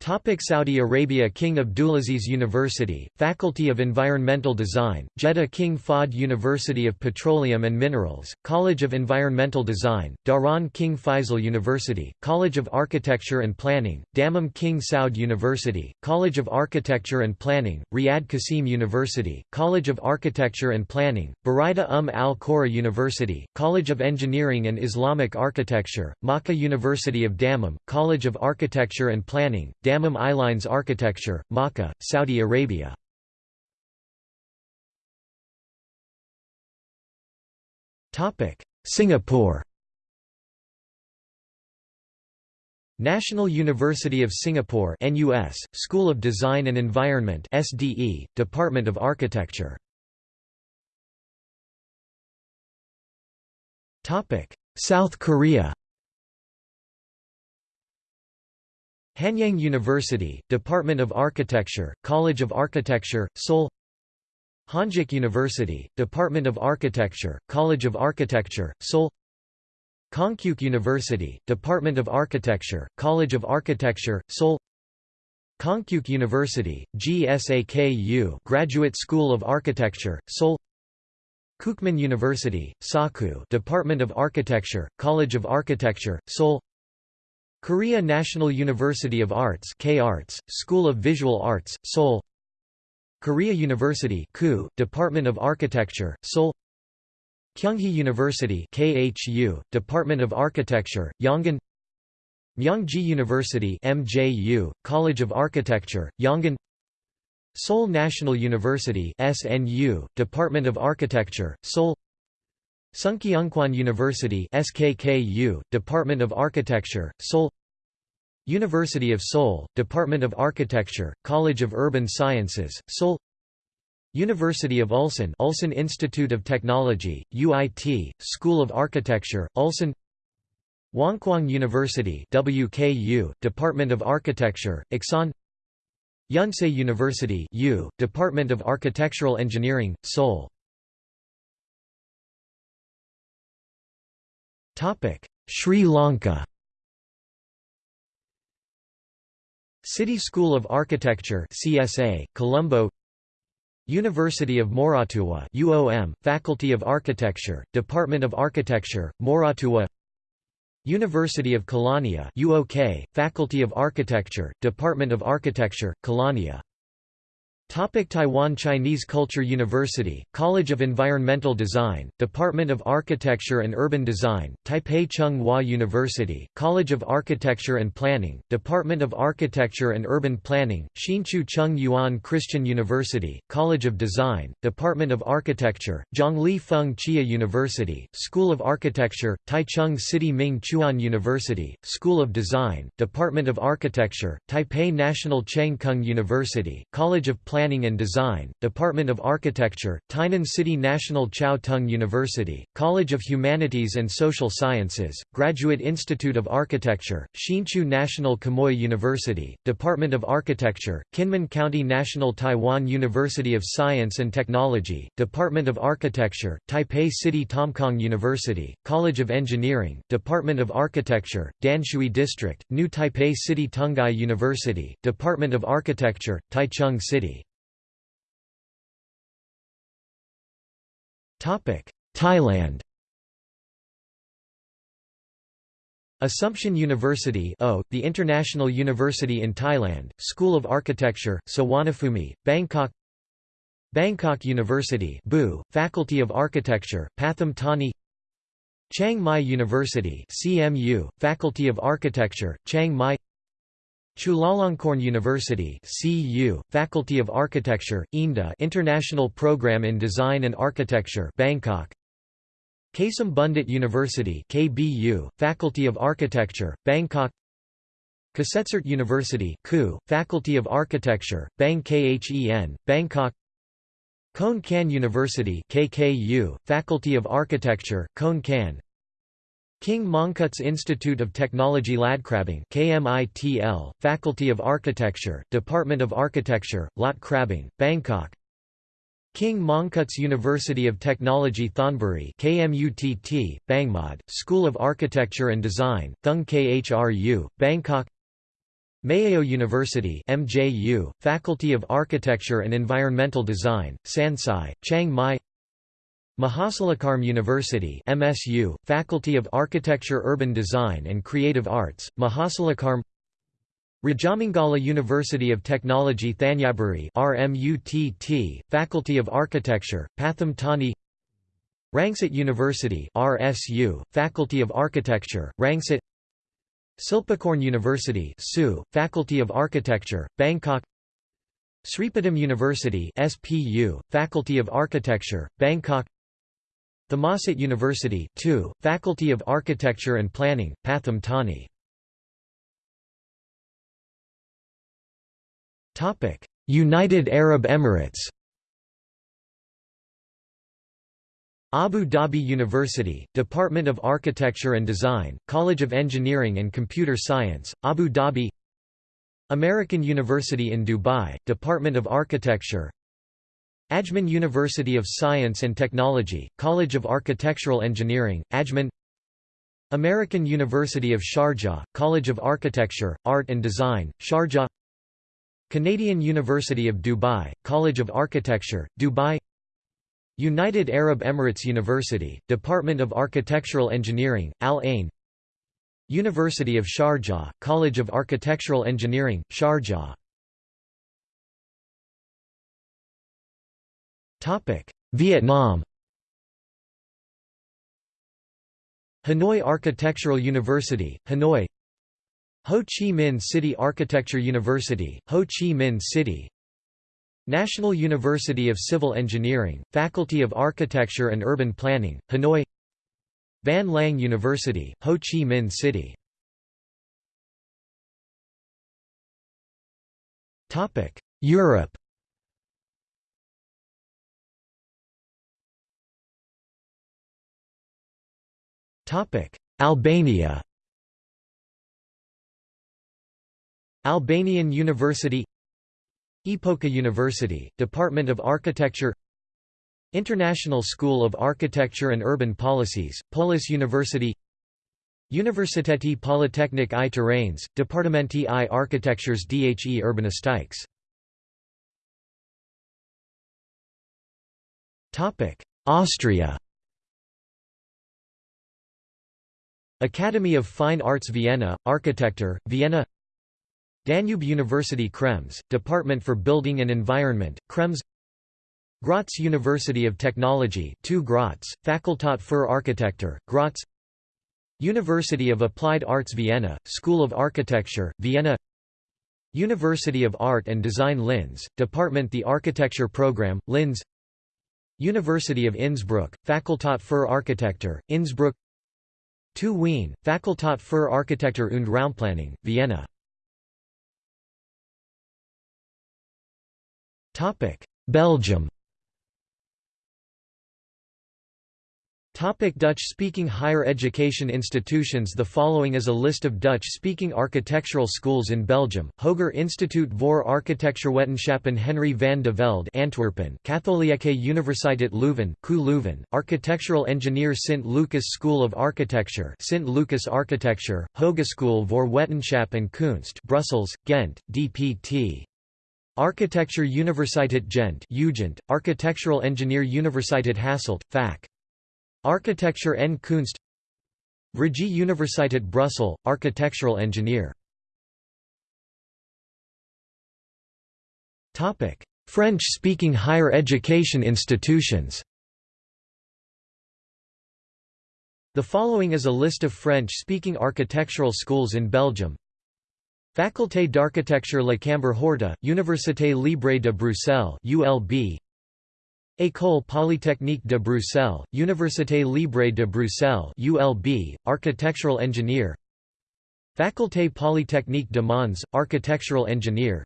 Topic Saudi Arabia King Abdulaziz University, Faculty of Environmental Design, Jeddah King Fahd University of Petroleum and Minerals, College of Environmental Design, Dhahran King Faisal University, College of Architecture and Planning, Dammam King Saud University, College of Architecture and Planning, Riyadh Qasim University, College of Architecture and Planning, Buraida Umm al Qura University, College of Engineering and Islamic Architecture, Makkah University of Dammam, College of Architecture and Planning, Airlines Architecture, Makkah, Saudi Arabia. Singapore. National University of Singapore NUS, School of Design and Environment SDE, Department of Architecture. South Korea Hanyang University, Department of Architecture, College of Architecture, Seoul Hongik University, Department of Architecture, College of Architecture, Seoul Konkuk University, Department of Architecture, College of Architecture, Seoul Konkuk University, GSAKU Graduate School of Architecture, Seoul Kookmin University, Saku Department of Architecture, College of Architecture, Seoul Korea National University of Arts K Arts, School of Visual Arts, Seoul. Korea University KU, Department of Architecture, Seoul. Kyunghee University KHU, Department of Architecture, Yongin Myongji University MJU, College of Architecture, Yongin Seoul National University SNU, Department of Architecture, Seoul Sungkyunkwan University SKKU, Department of Architecture, Seoul University of Seoul, Department of Architecture, College of Urban Sciences, Seoul University of Ulsan Ulsan Institute of Technology, UIT, School of Architecture, Ulsan Wonkwang University WKU, Department of Architecture, Iksan Yonsei University U, Department of Architectural Engineering, Seoul Sri Lanka City School of Architecture CSA, Colombo University of Moratuwa UOM, Faculty of Architecture, Department of Architecture, Moratuwa University of Kelaniya UOK, Faculty of Architecture, Department of Architecture, Kelaniya Topic Taiwan Chinese Culture University, College of Environmental Design, Department of Architecture and Urban Design, Taipei Chung Hua University, College of Architecture and Planning, Department of Architecture and Urban Planning, Hsinchu Chung Yuan Christian University, College of Design, Department of Architecture, Zhongli Feng Chia University, School of Architecture, Taichung City Ming Chuan University, School of Design, Department of Architecture, Taipei National Cheng Kung University, College of Planning and Design, Department of Architecture, Tainan City National Chiao Tung University, College of Humanities and Social Sciences, Graduate Institute of Architecture, Hsinchu National Quemoy University, Department of Architecture, Kinmen County National Taiwan University of Science and Technology, Department of Architecture, Taipei City Tamkang University, College of Engineering, Department of Architecture, Danshui District, New Taipei City Tunghai University, Department of Architecture, Taichung City Thailand. Assumption University o, the International University in Thailand, School of Architecture, Suvarnabhumi, Bangkok. Bangkok University BU, Faculty of Architecture, Pathum Thani. Chiang Mai University CMU, Faculty of Architecture, Chiang Mai Chulalongkorn University CU, Faculty of Architecture, INDA International Program in Design and Architecture Bangkok. Kasem Bundit University KBU, Faculty of Architecture, Bangkok. Kasetsart University KU, Faculty of Architecture, Bang Khen, Bangkok. Khon Kaen University KKU, Faculty of Architecture, Khon Kaen King Mongkut's Institute of Technology Ladkrabang KMITL, Faculty of Architecture, Department of Architecture, Lat Krabang, Bangkok. King Mongkut's University of Technology Thonburi KMUTT, Bangmod, School of Architecture and Design, Thung Khru, Bangkok. Maejo University MJU, Faculty of Architecture and Environmental Design, Sansai, Chiang Mai Mahasarakham University MSU, Faculty of Architecture Urban Design and Creative Arts, Mahasarakham Rajamangala University of Technology Thanyaburi RMUTT, Faculty of Architecture, Pathum Thani Rangsit University RSU, Faculty of Architecture, Rangsit Silpakorn University SU, Faculty of Architecture, Bangkok Sripatum University SPU, Faculty of Architecture, Bangkok Thammasat University 2, Faculty of Architecture and Planning, Pathum Thani. United Arab Emirates Abu Dhabi University, Department of Architecture and Design, College of Engineering and Computer Science, Abu Dhabi American University in Dubai, Department of Architecture Ajman University of Science and Technology, College of Architectural Engineering, Ajman American University of Sharjah, College of Architecture, Art and Design, Sharjah Canadian University of Dubai, College of Architecture, Dubai United Arab Emirates University, Department of Architectural Engineering, Al Ain University of Sharjah, College of Architectural Engineering, Sharjah Vietnam. Hanoi Architectural University, Hanoi. Ho Chi Minh City Architecture University, Ho Chi Minh City. National University of Civil Engineering, Faculty of Architecture and Urban Planning, Hanoi. Van Lang University, Ho Chi Minh City. Europe Albania Albanian University Epoka University, Department of Architecture International School of Architecture and Urban Policies, Polis University Universiteti Polytechnic i Terrains, Departamenti i Architectures dhe Urbanistiques Austria Academy of Fine Arts Vienna, Architecture, Vienna Danube University Krems, Department for Building and Environment, Krems Graz University of Technology 2 Graz, Fakultät für Architektur, Graz University of Applied Arts Vienna, School of Architecture, Vienna University of Art and Design Linz, Department The Architecture Program, Linz University of Innsbruck, Fakultät für Architektur, Innsbruck TU Wien, Fakultät für Architektur und Raumplanung, Vienna. Belgium Dutch-speaking higher education institutions The following is a list of Dutch-speaking architectural schools in Belgium, Hoger Instituut voor Architectuurwetenschappen Henry van de Velde Antwerpen. Katholieke Universiteit Leuven, KU Leuven, Architectural Engineer Sint Lucas School of Architecture Sint Lucas Architecture, Hogeschool voor Wetenschap en Kunst Brussels, Ghent, DPT Architecture Universiteit Gent Ugent, Architectural Engineer Universiteit Hasselt, FAC. Architecture en Kunst Vrije Universiteit Brussels, Architectural Engineer French-speaking higher education institutions The following is a list of French-speaking architectural schools in Belgium. Faculté d'architecture Le Cambre Horta, Université Libre de Bruxelles ULB. École Polytechnique de Bruxelles, Université Libre de Bruxelles ULB, architectural engineer. Faculté Polytechnique de Mons, architectural engineer.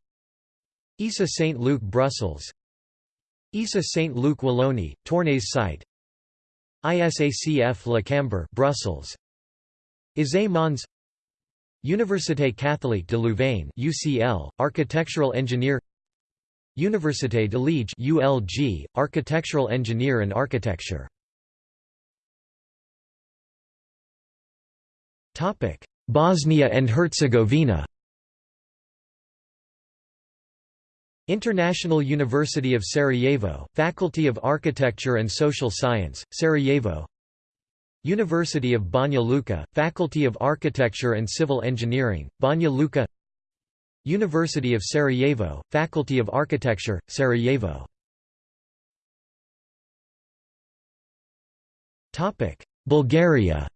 ISA Saint-Luc Brussels. ISA Saint-Luc Wallonie, Tournai site. ISACF Le Cambre Brussels. ISE Mons. Université catholique de Louvain UCL architectural engineer Université de Liège ULG architectural engineer and architecture. Topic Bosnia and Herzegovina. International University of Sarajevo, Faculty of Architecture and Social Science, Sarajevo. University of Banja Luka, Faculty of Architecture and Civil Engineering, Banja Luka University of Sarajevo, Faculty of Architecture, Sarajevo. Bulgaria.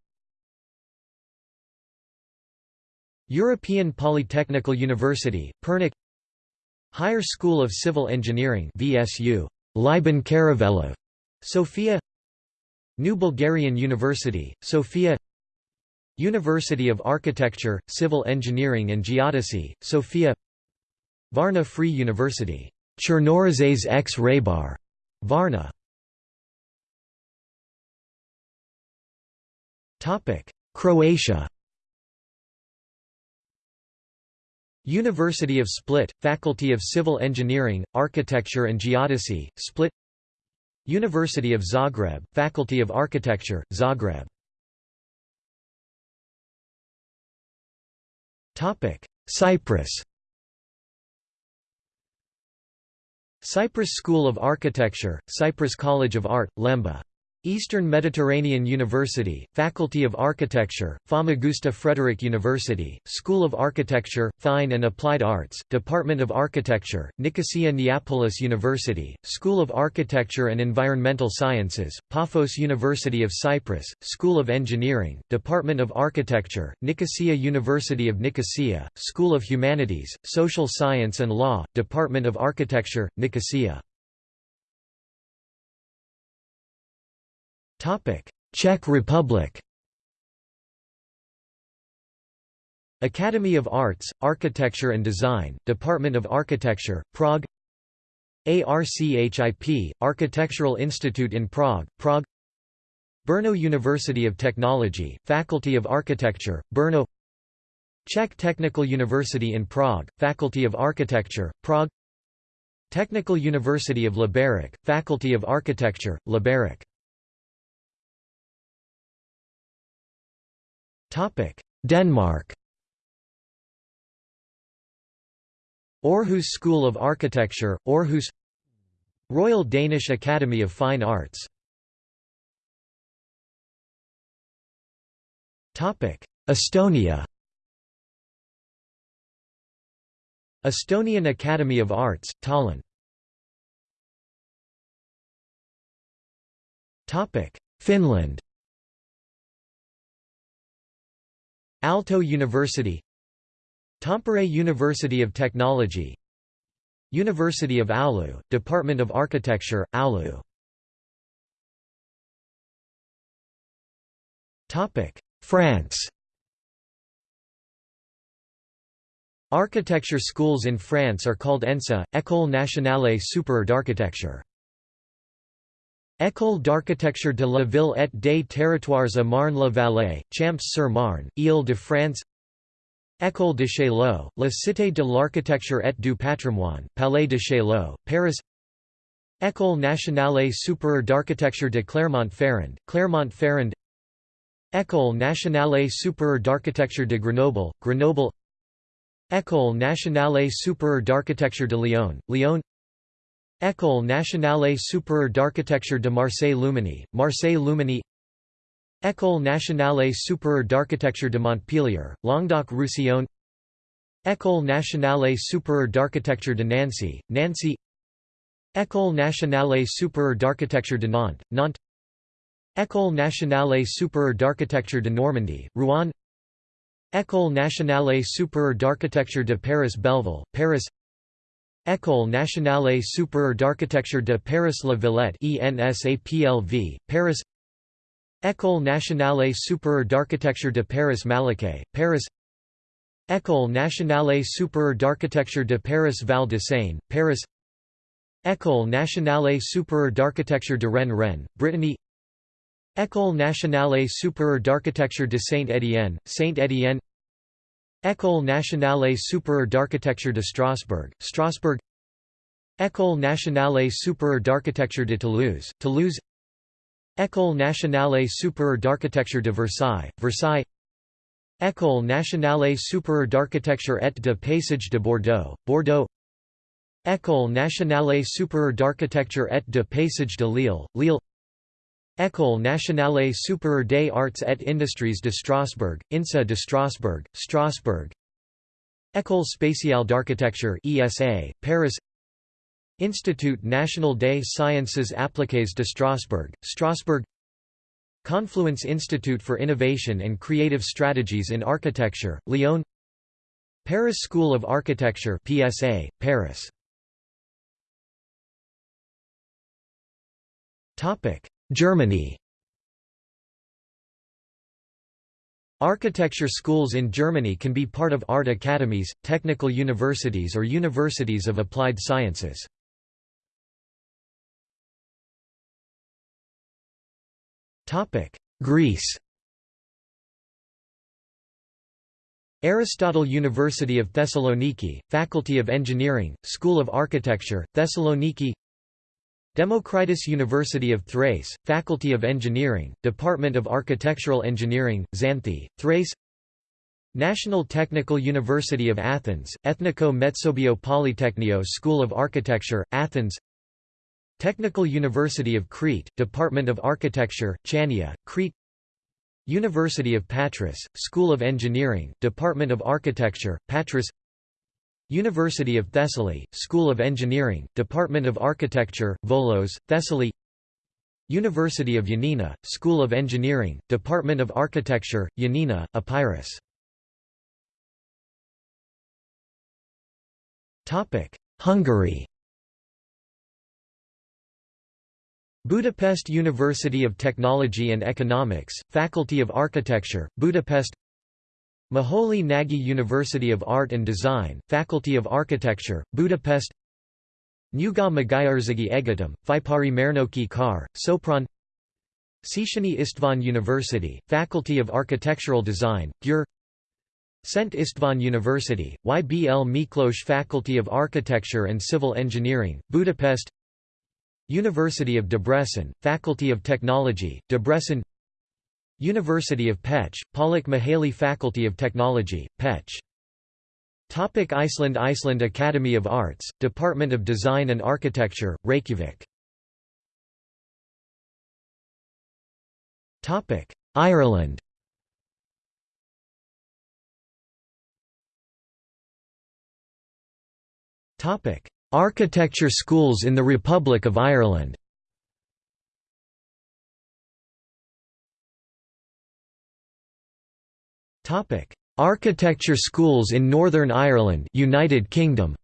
European Polytechnical University, Pernik. Higher School of Civil Engineering VSU, Lyuben Karavelov, Sofia. New Bulgarian University, Sofia University of Architecture, Civil Engineering and Geodesy, Sofia Varna Free University, Chernorizets x Raybar, Varna. Croatia. University of Split, Faculty of Civil Engineering, Architecture and Geodesy, Split University of Zagreb, Faculty of Architecture, Zagreb Cyprus Cyprus School of Architecture, Cyprus College of Art, Lemba Eastern Mediterranean University, Faculty of Architecture, Famagusta Frederick University, School of Architecture, Fine and Applied Arts, Department of Architecture, Nicosia Neapolis University, School of Architecture and Environmental Sciences, Paphos University of Cyprus, School of Engineering, Department of Architecture, Nicosia University of Nicosia, School of Humanities, Social Science and Law, Department of Architecture, Nicosia Czech Republic. Academy of Arts, Architecture and Design, Department of Architecture, Prague. ARCHIP, Architectural Institute in Prague, Prague. Brno University of Technology, Faculty of Architecture, Brno. Czech Technical University in Prague, Faculty of Architecture, Prague. Technical University of Liberec, Faculty of Architecture, Liberec Denmark. Aarhus School of Architecture, Aarhus. Royal Danish Academy of Fine Arts. Estonia. Estonian Academy of Arts, Tallinn. Finland Aalto University Tampere University of Technology University of Oulu, Department of Architecture, Oulu France Architecture schools in France are called ENSA, École nationale supérieure d'architecture. École d'architecture de la ville et des territoires à Marne-la-Vallée, Champs-sur-Marne, Île-de-France École de Chaillot, la Cité de l'architecture et du patrimoine, Palais de Chaillot, Paris. École nationale supérieure d'architecture de Clermont-Ferrand, Clermont-Ferrand. École nationale supérieure d'architecture de Grenoble, Grenoble. École nationale supérieure d'architecture de Lyon, Lyon École nationale supérieure d'architecture de Marseille-Luminy, Marseille-Luminy École nationale supérieure d'architecture de Montpellier, Languedoc-Roussillon École nationale supérieure d'architecture de Nancy, Nancy. École nationale supérieure d'architecture de Nantes, Nantes. École nationale supérieure d'architecture de Normandie, Rouen. École nationale supérieure d'architecture de Paris-Belleville, Paris École nationale supérieure d'architecture de Paris-La Villette ENSAPLV, Paris. École nationale supérieure d'architecture de Paris-Malaquais, Paris. École nationale supérieure d'architecture de Paris-Val de Seine, Paris. École nationale supérieure d'architecture de Rennes Rennes, Brittany. École nationale supérieure d'architecture de Saint-Étienne, Saint-Étienne École nationale supérieure d'architecture de Strasbourg, Strasbourg. École nationale supérieure d'architecture de Toulouse, Toulouse. École nationale supérieure d'architecture de Versailles, Versailles. École nationale supérieure d'architecture et de paysage de Bordeaux, Bordeaux. École nationale supérieure d'architecture et de paysage de Lille, Lille École nationale supérieure des arts et industries de Strasbourg, INSA de Strasbourg, Strasbourg. École spatiale d'architecture ESA, Paris. Institut national des sciences appliquées de Strasbourg, Strasbourg. Confluence Institute for Innovation and Creative Strategies in Architecture, Lyon. Paris School of Architecture PSA, Paris Germany. Architecture schools in Germany can be part of art academies, technical universities or universities of applied sciences. Greece. Aristotle University of Thessaloniki, Faculty of Engineering, School of Architecture, Thessaloniki Democritus University of Thrace, Faculty of Engineering, Department of Architectural Engineering, Xanthi, Thrace. National Technical University of Athens, Ethniko Metsovio Polytechnio School of Architecture, Athens. Technical University of Crete, Department of Architecture, Chania, Crete. University of Patras, School of Engineering, Department of Architecture, Patras University of Thessaly, School of Engineering, Department of Architecture, Volos, Thessaly University of Yanina, School of Engineering, Department of Architecture, Yanina, Epirus. Hungary. Budapest University of Technology and Economics, Faculty of Architecture, Budapest Moholy Nagy University of Art and Design, Faculty of Architecture, Budapest Nyuga Magyarországi Egyetem, Faipari Mérnöki Kar, Sopron Széchenyi István University, Faculty of Architectural Design, Győr Szent István University, YBL Miklós Faculty of Architecture and Civil Engineering, Budapest University of Debrecen, Faculty of Technology, Debrecen University of Pécs, Pollack Mihály Faculty of Technology, Pécs Topic Iceland Iceland Academy of Arts, Department of Design and Architecture, Reykjavik. Topic Ireland. Topic Architecture schools in the Republic of Ireland Topic: Architecture schools in Northern Ireland, United Kingdom.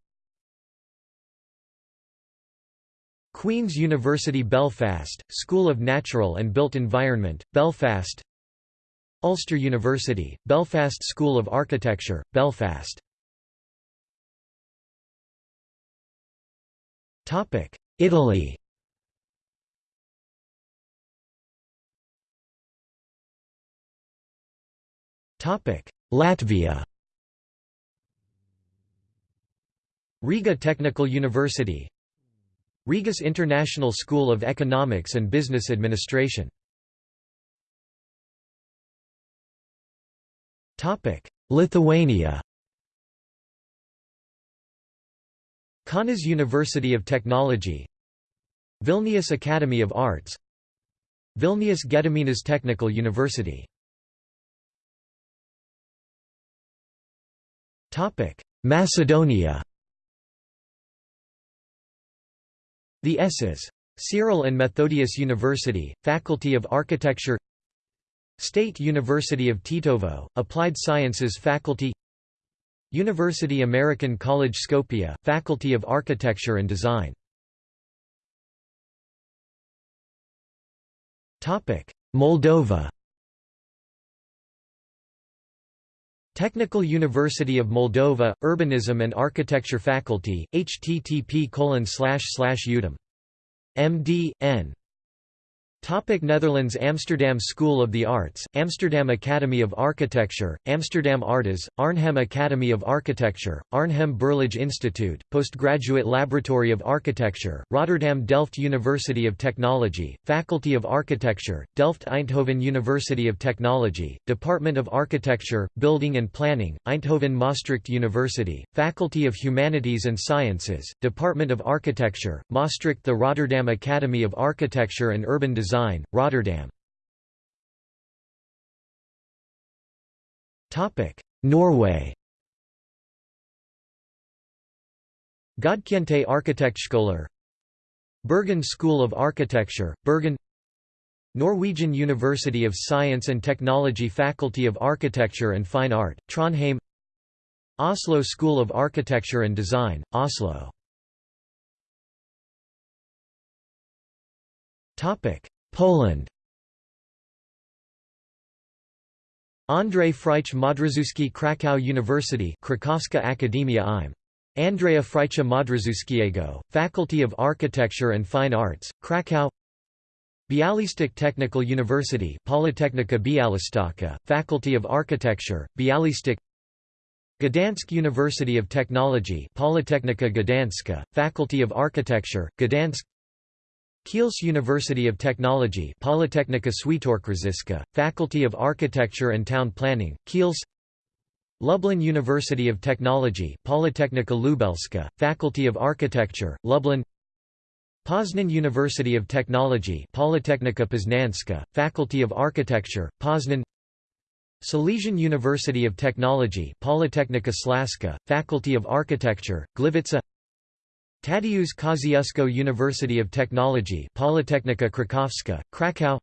Queen's University Belfast, School of Natural and Built Environment, Belfast. Ulster University, Belfast School of Architecture, Belfast. Topic: Italy. Latvia. Riga Technical University. Rigas International School of Economics and Business Administration. Lithuania. Kaunas University of Technology. Vilnius Academy of Arts. Vilnius Gediminas Technical University Macedonia. The S's. Cyril and Methodius University, Faculty of Architecture. State University of Tetovo, Applied Sciences Faculty. University American College Skopje, Faculty of Architecture and Design. Moldova Technical University of Moldova, Urbanism and Architecture Faculty, http udom. MD, N. Topic Netherlands Amsterdam School of the Arts, Amsterdam Academy of Architecture, Amsterdam Artes, Arnhem Academy of Architecture, Arnhem Berlage Institute, Postgraduate Laboratory of Architecture, Rotterdam Delft University of Technology, Faculty of Architecture, Delft Eindhoven University of Technology, Department of Architecture, Building and Planning, Eindhoven Maastricht University, Faculty of Humanities and Sciences, Department of Architecture, Maastricht The Rotterdam Academy of Architecture and Urban Design Design, Rotterdam. Norway. Godkjente Arkitektskoler Bergen School of Architecture, Bergen. Norwegian University of Science and Technology Faculty of Architecture and Fine Art, Trondheim. Oslo School of Architecture and Design, Oslo Poland. Andrzej Frycz Modrzewski Krakow University Krakowska Akademia im. Andrzeja Frycza Modrzewskiego, Faculty of Architecture and Fine Arts, Krakow. Bialystok Technical University Politechnika Białystok, Faculty of Architecture, Bialystok. Gdansk University of Technology Politechnika Gdańska, Faculty of Architecture, Gdansk Kielce University of Technology Politechnika Świętokrzyska, Faculty of Architecture and Town Planning, Kielce Lublin University of Technology Politechnika Lubelska, Faculty of Architecture, Lublin Poznan University of Technology Politechnika Poznanska, Faculty of Architecture, Poznan Silesian University of Technology Politechnika Śląska, Faculty of Architecture, Gliwice Tadeusz Kosciuszko University of Technology Politechnika Krakowska, Krakow.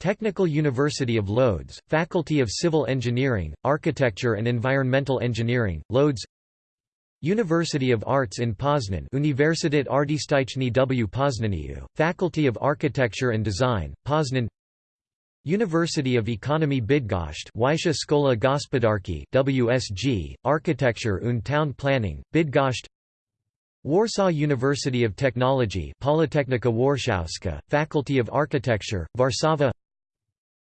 Technical University of Lodz, Faculty of Civil Engineering, Architecture and Environmental Engineering, Lodz University of Arts in Poznan Uniwersytet Artystyczny w. Poznaniu, Faculty of Architecture and Design, Poznan. University of Economy Bydgoszcz Wyższa Szkoła Gospodarki WSG, Architecture und Town Planning, Bydgoszcz Warsaw University of Technology Politechnika Warszawska, Faculty of Architecture, Warszawa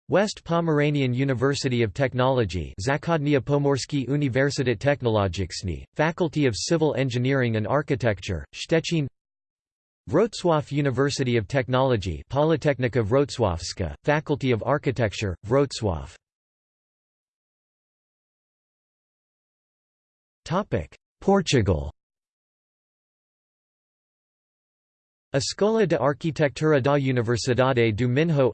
West Pomeranian University of Technology Zachodnia Pomorski Uniwersytet Technologiczny, Faculty of Civil Engineering and Architecture, Szczecin. Wrocław University of Technology Politechnika Wrocławska, Faculty of Architecture, Wrocław. Portugal Escola de Arquitectura da Universidade do Minho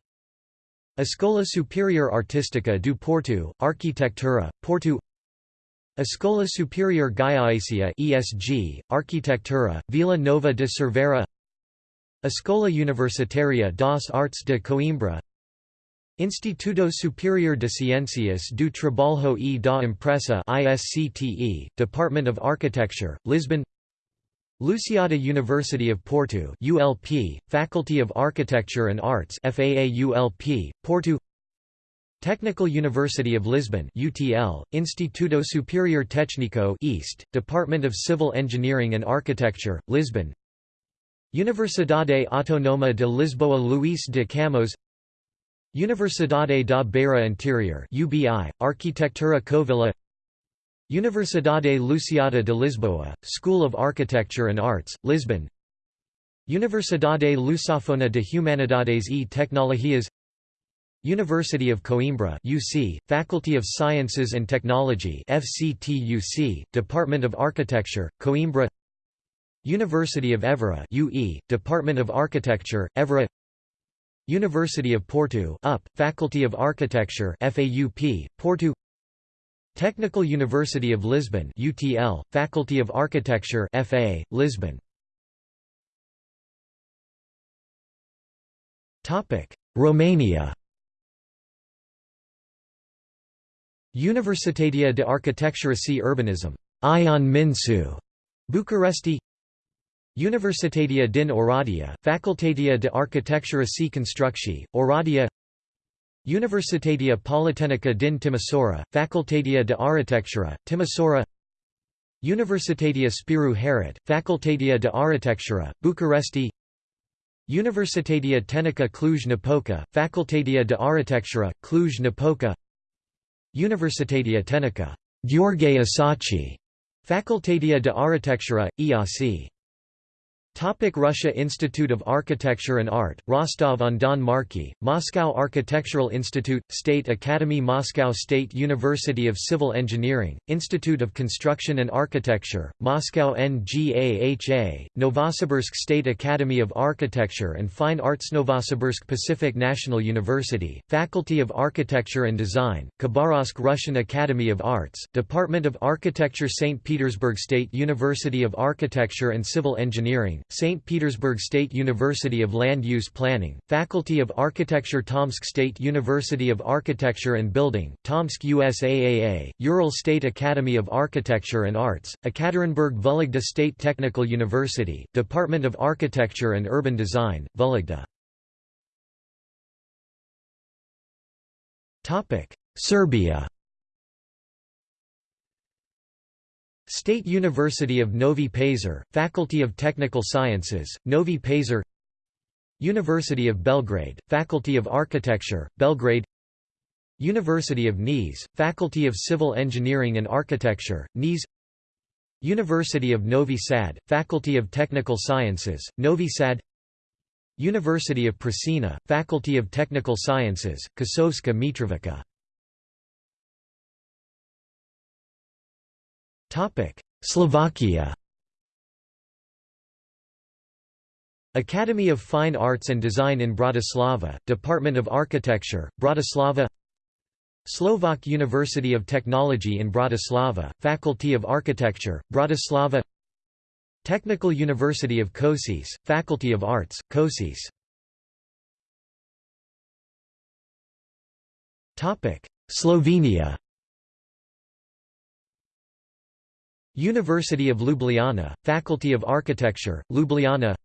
Escola Superior Artística do Porto, Arquitectura, Porto Escola Superior Gallaecia ESG, Arquitectura, Vila Nova de Cerveira Escola Universitaria das Artes de Coimbra Instituto Superior de Ciências do Trabalho e da Empresa ISCTE, Department of Architecture, Lisbon Lusíada University of Porto ULP, Faculty of Architecture and Arts FAA ULP, Porto. Technical University of Lisbon UTL, Instituto Superior Técnico East, Department of Civil Engineering and Architecture, Lisbon. Universidade Autónoma de Lisboa Luís de Camões Universidade da Beira Interior UBI, Arquitectura Covilhã Universidade Lusíada de Lisboa, School of Architecture and Arts, Lisbon. Universidade Lusófona de Humanidades e Tecnologias. University of Coimbra UC, Faculty of Sciences and Technology FCTUC, Department of Architecture, Coimbra. University of Évora UE, Department of Architecture, Évora. University of Porto UP, Faculty of Architecture FAUP, Porto Technical University of Lisbon UTL, Faculty of Architecture FA, Lisbon. Romania. Universitatea de Arhitectură și Urbanism. Ion Mincu, Bucuresti Universitatea din Oradea, Facultatea de Arhitectură și Construcții, Oradea Universitatea Politehnică din Timisoara, Facultatea de Arhitectură, Timisoara Universitatea Spiru Haret, Facultatea de Arhitectură, Bucuresti. Universitatea Tehnică Cluj-Napoca, Facultatea de Arhitectură, Cluj-Napoca. Universitatea Tehnică Gheorghe Asachi, Facultatea de Arhitectură, EAC Topic Russia Institute of Architecture and Art, Rostov-on-Don Marki, Moscow Architectural Institute, State Academy Moscow State University of Civil Engineering, Institute of Construction and Architecture, Moscow NGAHA, Novosibirsk State Academy of Architecture and Fine Arts Novosibirsk Pacific National University, Faculty of Architecture and Design, Khabarovsk Russian Academy of Arts, Department of Architecture St. Petersburg State University of Architecture and Civil Engineering, St. Petersburg State University of Land Use Planning, Faculty of Architecture Tomsk State University of Architecture and Building, Tomsk USAAA, Ural State Academy of Architecture and Arts, Ekaterinburg Vologda State Technical University, Department of Architecture and Urban Design, Vologda. Serbia State University of Novi Pazar, Faculty of Technical Sciences, Novi Pazar University of Belgrade, Faculty of Architecture, Belgrade University of Niš, Faculty of Civil Engineering and Architecture, Niš University of Novi Sad, Faculty of Technical Sciences, Novi Sad University of Pristina, Faculty of Technical Sciences, Kosovska Mitrovica Slovakia. Academy of Fine Arts and Design in Bratislava, Department of Architecture, Bratislava. Slovak University of Technology in Bratislava, Faculty of Architecture, Bratislava. Technical University of Košice, Faculty of Arts, Košice Slovenia University of Ljubljana, Faculty of Architecture, Ljubljana.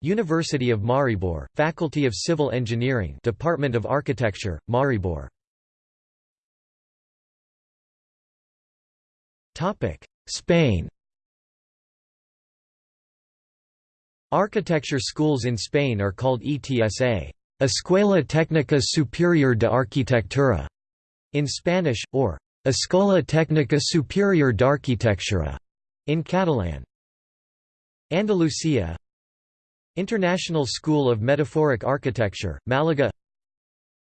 University of Maribor, Faculty of Civil Engineering Department of Architecture, Maribor. Spain. Architecture schools in Spain are called ETSA Escuela Técnica Superior de Arquitectura in Spanish, or Escola Técnica Superior d'Arquitectura in Catalan. Andalusia. International School of Metaphoric Architecture, Malaga.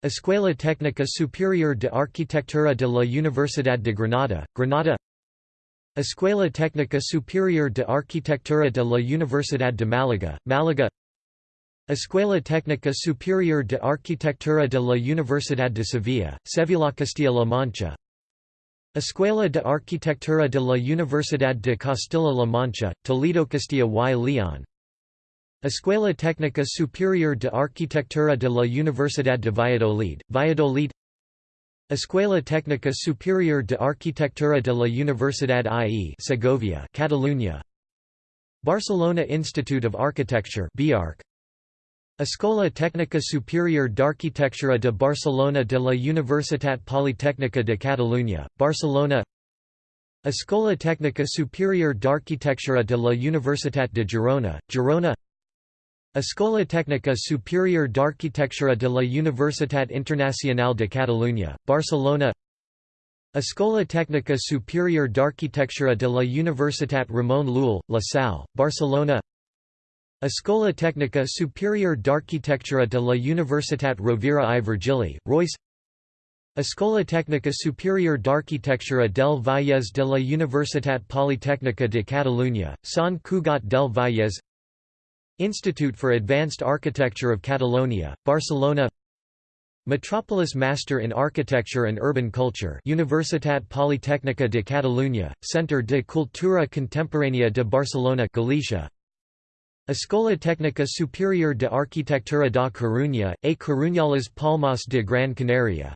Escuela Técnica Superior de Arquitectura de la Universidad de Granada, Granada. Escuela Técnica Superior de Arquitectura de la Universidad de Málaga, Málaga. Escuela Técnica Superior de Arquitectura de la Universidad de Sevilla, Sevilla Castilla-La Mancha Escuela de Arquitectura de la Universidad de Castilla-La Mancha, Toledo Castilla y León. Escuela Técnica Superior de Arquitectura de la Universidad de Valladolid, Valladolid. Escuela Técnica Superior de Arquitectura de la Universidad IE Segovia, Catalunya. Barcelona Institute of Architecture BIARC Escola Técnica Superior d'Arquitectura de Barcelona de la Universitat Politécnica de Catalunya, Barcelona. Escola Técnica Superior d'Arquitectura de la Universitat de Girona, Girona. Escola Técnica Superior d'Arquitectura de la Universitat Internacional de Catalunya, Barcelona. Escola Técnica Superior d'Arquitectura de la Universitat Ramon Llull, La Salle, Barcelona Escola Técnica Superior d'Arquitectura de la Universitat Rovira i Virgili, Royce. Escola Técnica Superior d'Arquitectura del Vallès de la Universitat Politècnica de Catalunya, Sant Cugat del Vallès. Institute for Advanced Architecture of Catalonia, Barcelona. Metropolis Master in Architecture and Urban Culture Universitat Politècnica de Catalunya, Centre de Cultura Contemporánea de Barcelona Galicia Escola Técnica Superior de Arquitectura da Coruña, a Coruñales Palmas de Gran Canaria.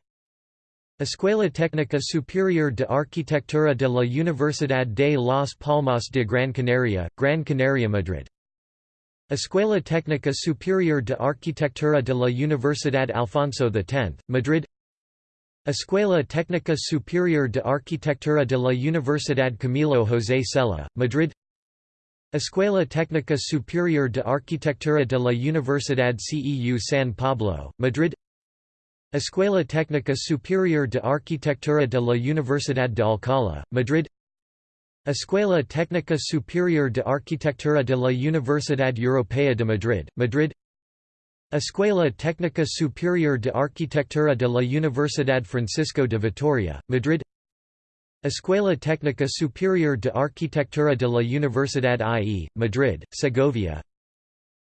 Escuela Técnica Superior de Arquitectura de la Universidad de Las Palmas de Gran Canaria, Gran Canaria Madrid. Escuela Técnica Superior de Arquitectura de la Universidad Alfonso X, Madrid. Escuela Técnica Superior de Arquitectura de la Universidad Camilo José Cela, Madrid Escuela Técnica Superior de Arquitectura de la Universidad CEU San Pablo, Madrid. Escuela Técnica Superior de Arquitectura de la Universidad de Alcalá, Madrid. Escuela Técnica Superior de Arquitectura de la Universidad Europea de Madrid, Madrid. Escuela Técnica Superior de Arquitectura de la Universidad Francisco de Vitoria, Madrid Escuela Técnica Superior de Arquitectura de la Universidad IE, Madrid, Segovia.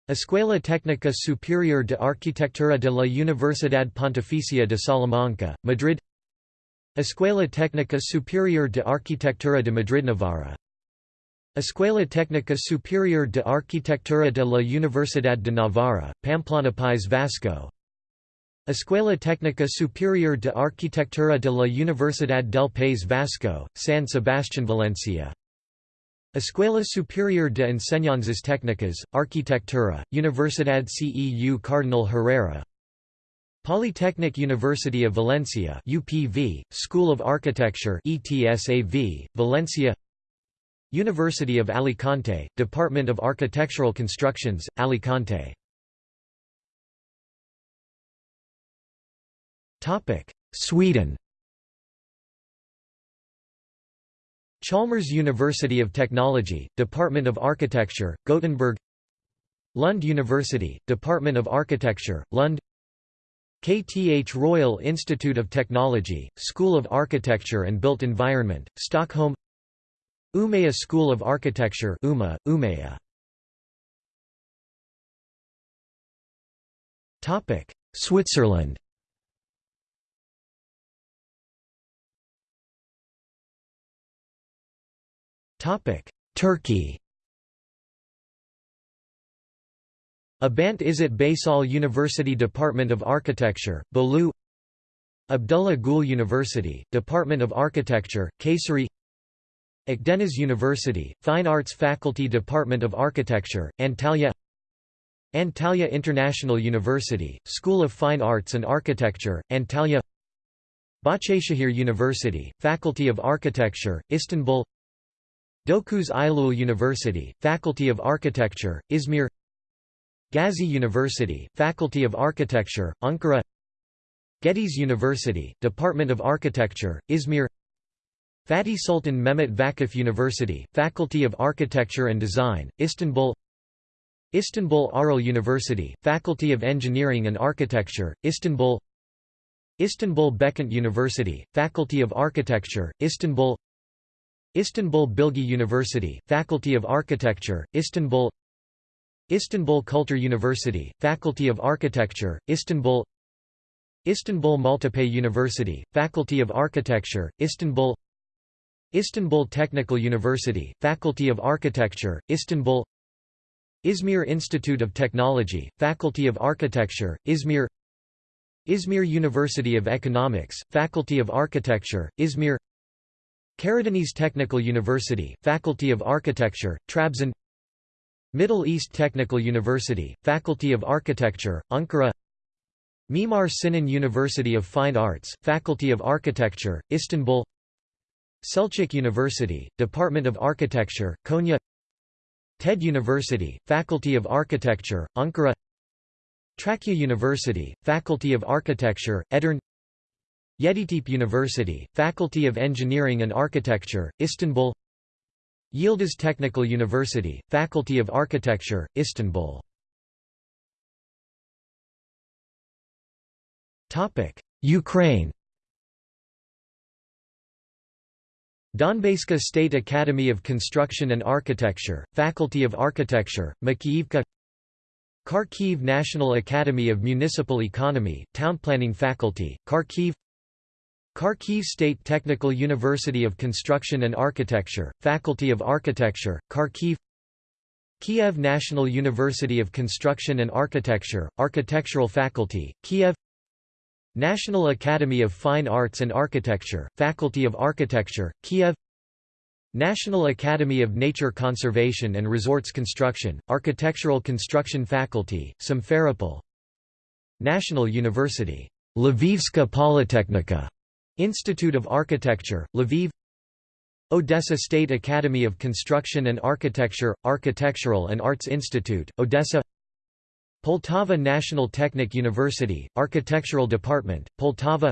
Escuela Técnica Superior de Arquitectura de la Universidad Pontificia de Salamanca, Madrid. Escuela Técnica Superior de Arquitectura de Madrid Navarra. Escuela Técnica Superior de Arquitectura de la Universidad de Navarra, Pamplona País Vasco Escuela Técnica Superior de Arquitectura de la Universidad del País Vasco, San Sebastián Valencia. Escuela Superior de Enseñanzas Técnicas, Arquitectura, Universidad CEU Cardinal Herrera. Polytechnic University of Valencia UPV, School of Architecture ETSAV, Valencia. University of Alicante, Department of Architectural Constructions, Alicante Sweden Chalmers University of Technology, Department of Architecture, Gothenburg Lund University, Department of Architecture, Lund KTH Royal Institute of Technology, School of Architecture and Built Environment, Stockholm Umeå School of Architecture UMA, Umeå. Topic: Switzerland Turkey. Abant Izzet Baysal University Department of Architecture, Bolu Abdullah Gül University, Department of Architecture, Kayseri. Akdeniz University, Fine Arts Faculty Department of Architecture, Antalya. Antalya International University, School of Fine Arts and Architecture, Antalya. Bahçeşehir University, Faculty of Architecture, Istanbul Dokuz Eylül University, Faculty of Architecture, Izmir Gazi University, Faculty of Architecture, Ankara Gediz University, Department of Architecture, Izmir Fatih Sultan Mehmet Vakıf University, Faculty of Architecture and Design, Istanbul Istanbul Arel University, Faculty of Engineering and Architecture, Istanbul Istanbul Beykent University, Faculty of Architecture, Istanbul Istanbul Bilgi University, Faculty of Architecture, Istanbul Istanbul Culture University, Faculty of Architecture, Istanbul Istanbul Maltepe University, Faculty of Architecture, Istanbul Istanbul Technical University, Faculty of Architecture, Istanbul Izmir Institute of Technology, Faculty of Architecture, Izmir Izmir University of Economics, Faculty of Architecture, Izmir Karadeniz Technical University, Faculty of Architecture, Trabzon Middle East Technical University, Faculty of Architecture, Ankara Mimar Sinan University of Fine Arts, Faculty of Architecture, Istanbul Selçuk University, Department of Architecture, Konya TED University, Faculty of Architecture, Ankara Trakya University, Faculty of Architecture, Edirne Yeditepe University, Faculty of Engineering and Architecture, Istanbul Yildiz Technical University, Faculty of Architecture, Istanbul Ukraine Donbaska State Academy of Construction and Architecture, Faculty of Architecture, Makiivka Kharkiv National Academy of Municipal Economy, Town Planning Faculty, Kharkiv Kharkiv State Technical University of Construction and Architecture, Faculty of Architecture, Kharkiv Kiev National University of Construction and Architecture, Architectural Faculty, Kiev National Academy of Fine Arts and Architecture, Faculty of Architecture, Kiev National Academy of Nature Conservation and Resorts Construction, Architectural Construction Faculty, Simferopol National University, Lvivska Polytechnika, Institute of Architecture, Lviv. Odessa State Academy of Construction and Architecture, Architectural and Arts Institute, Odessa. Poltava National Technic University, Architectural Department, Poltava.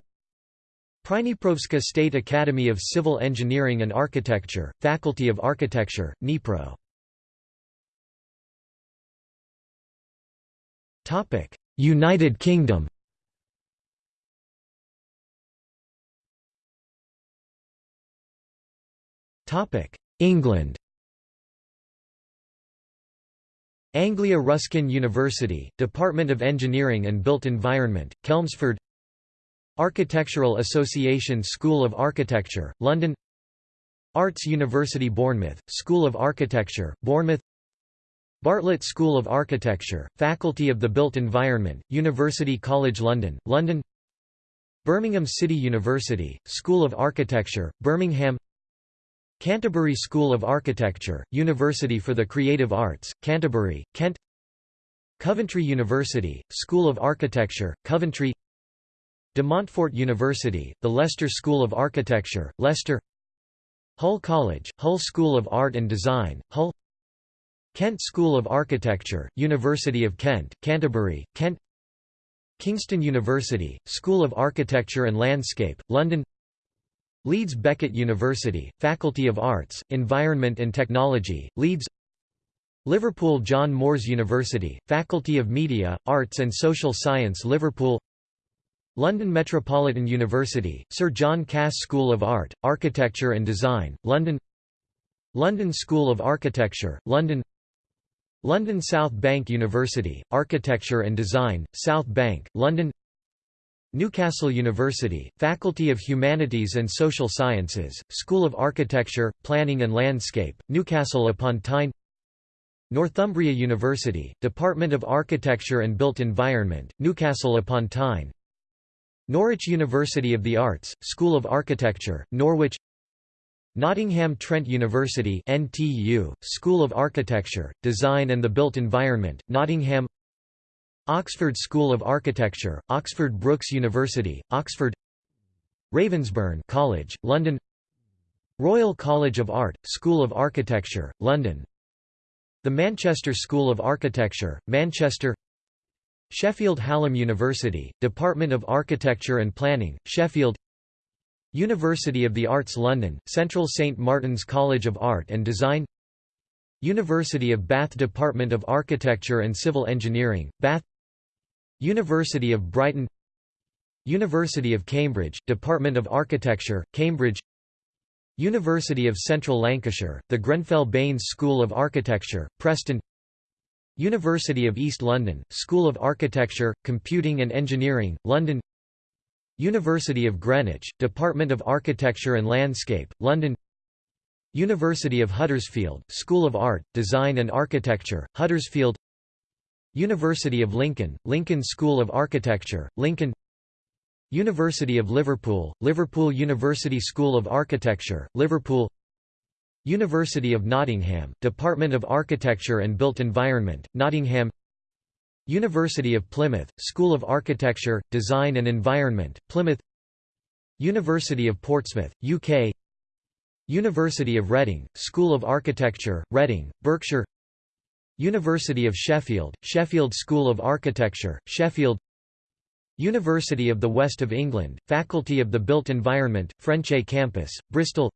Prydniprovska State Academy of Civil Engineering and Architecture, Faculty of Architecture, Dnipro. United Kingdom England. Anglia Ruskin University, Department of Engineering and Built Environment, Chelmsford Architectural Association School of Architecture, London. Arts University Bournemouth, School of Architecture, Bournemouth. Bartlett School of Architecture, Faculty of the Built Environment, University College London, London. Birmingham City University, School of Architecture, Birmingham Canterbury School of Architecture, University for the Creative Arts, Canterbury, Kent Coventry University, School of Architecture, Coventry De Montfort University, the Leicester School of Architecture, Leicester Hull College, Hull School of Art and Design, Hull Kent School of Architecture, University of Kent, Canterbury, Kent Kingston University, School of Architecture and Landscape, London Leeds Beckett University, Faculty of Arts, Environment and Technology, Leeds Liverpool John Moores University, Faculty of Media, Arts and Social Science Liverpool London Metropolitan University, Sir John Cass School of Art, Architecture and Design, London London School of Architecture, London London South Bank University, Architecture and Design, South Bank, London Newcastle University, Faculty of Humanities and Social Sciences, School of Architecture, Planning and Landscape, Newcastle upon Tyne Northumbria University, Department of Architecture and Built Environment, Newcastle upon Tyne Norwich University of the Arts, School of Architecture, Norwich Nottingham Trent University NTU, School of Architecture, Design and the Built Environment, Nottingham Oxford School of Architecture, Oxford Brookes University, Oxford Ravensbourne College, London Royal College of Art, School of Architecture, London The Manchester School of Architecture, Manchester Sheffield Hallam University, Department of Architecture and Planning, Sheffield University of the Arts London, Central St Martin's College of Art and Design University of Bath Department of Architecture and Civil Engineering, Bath University of Brighton University of Cambridge, Department of Architecture, Cambridge University of Central Lancashire, the Grenfell Baines School of Architecture, Preston University of East London, School of Architecture, Computing and Engineering, London University of Greenwich, Department of Architecture and Landscape, London University of Huddersfield, School of Art, Design and Architecture, Huddersfield University of Lincoln, Lincoln School of Architecture, Lincoln University of Liverpool, Liverpool University School of Architecture, Liverpool University of Nottingham, Department of Architecture and Built Environment, Nottingham University of Plymouth, School of Architecture, Design and Environment, Plymouth University of Portsmouth, UK University of Reading, School of Architecture, Reading, Berkshire University of Sheffield, Sheffield School of Architecture, Sheffield University of the West of England, Faculty of the Built Environment, Frenchay Campus, Bristol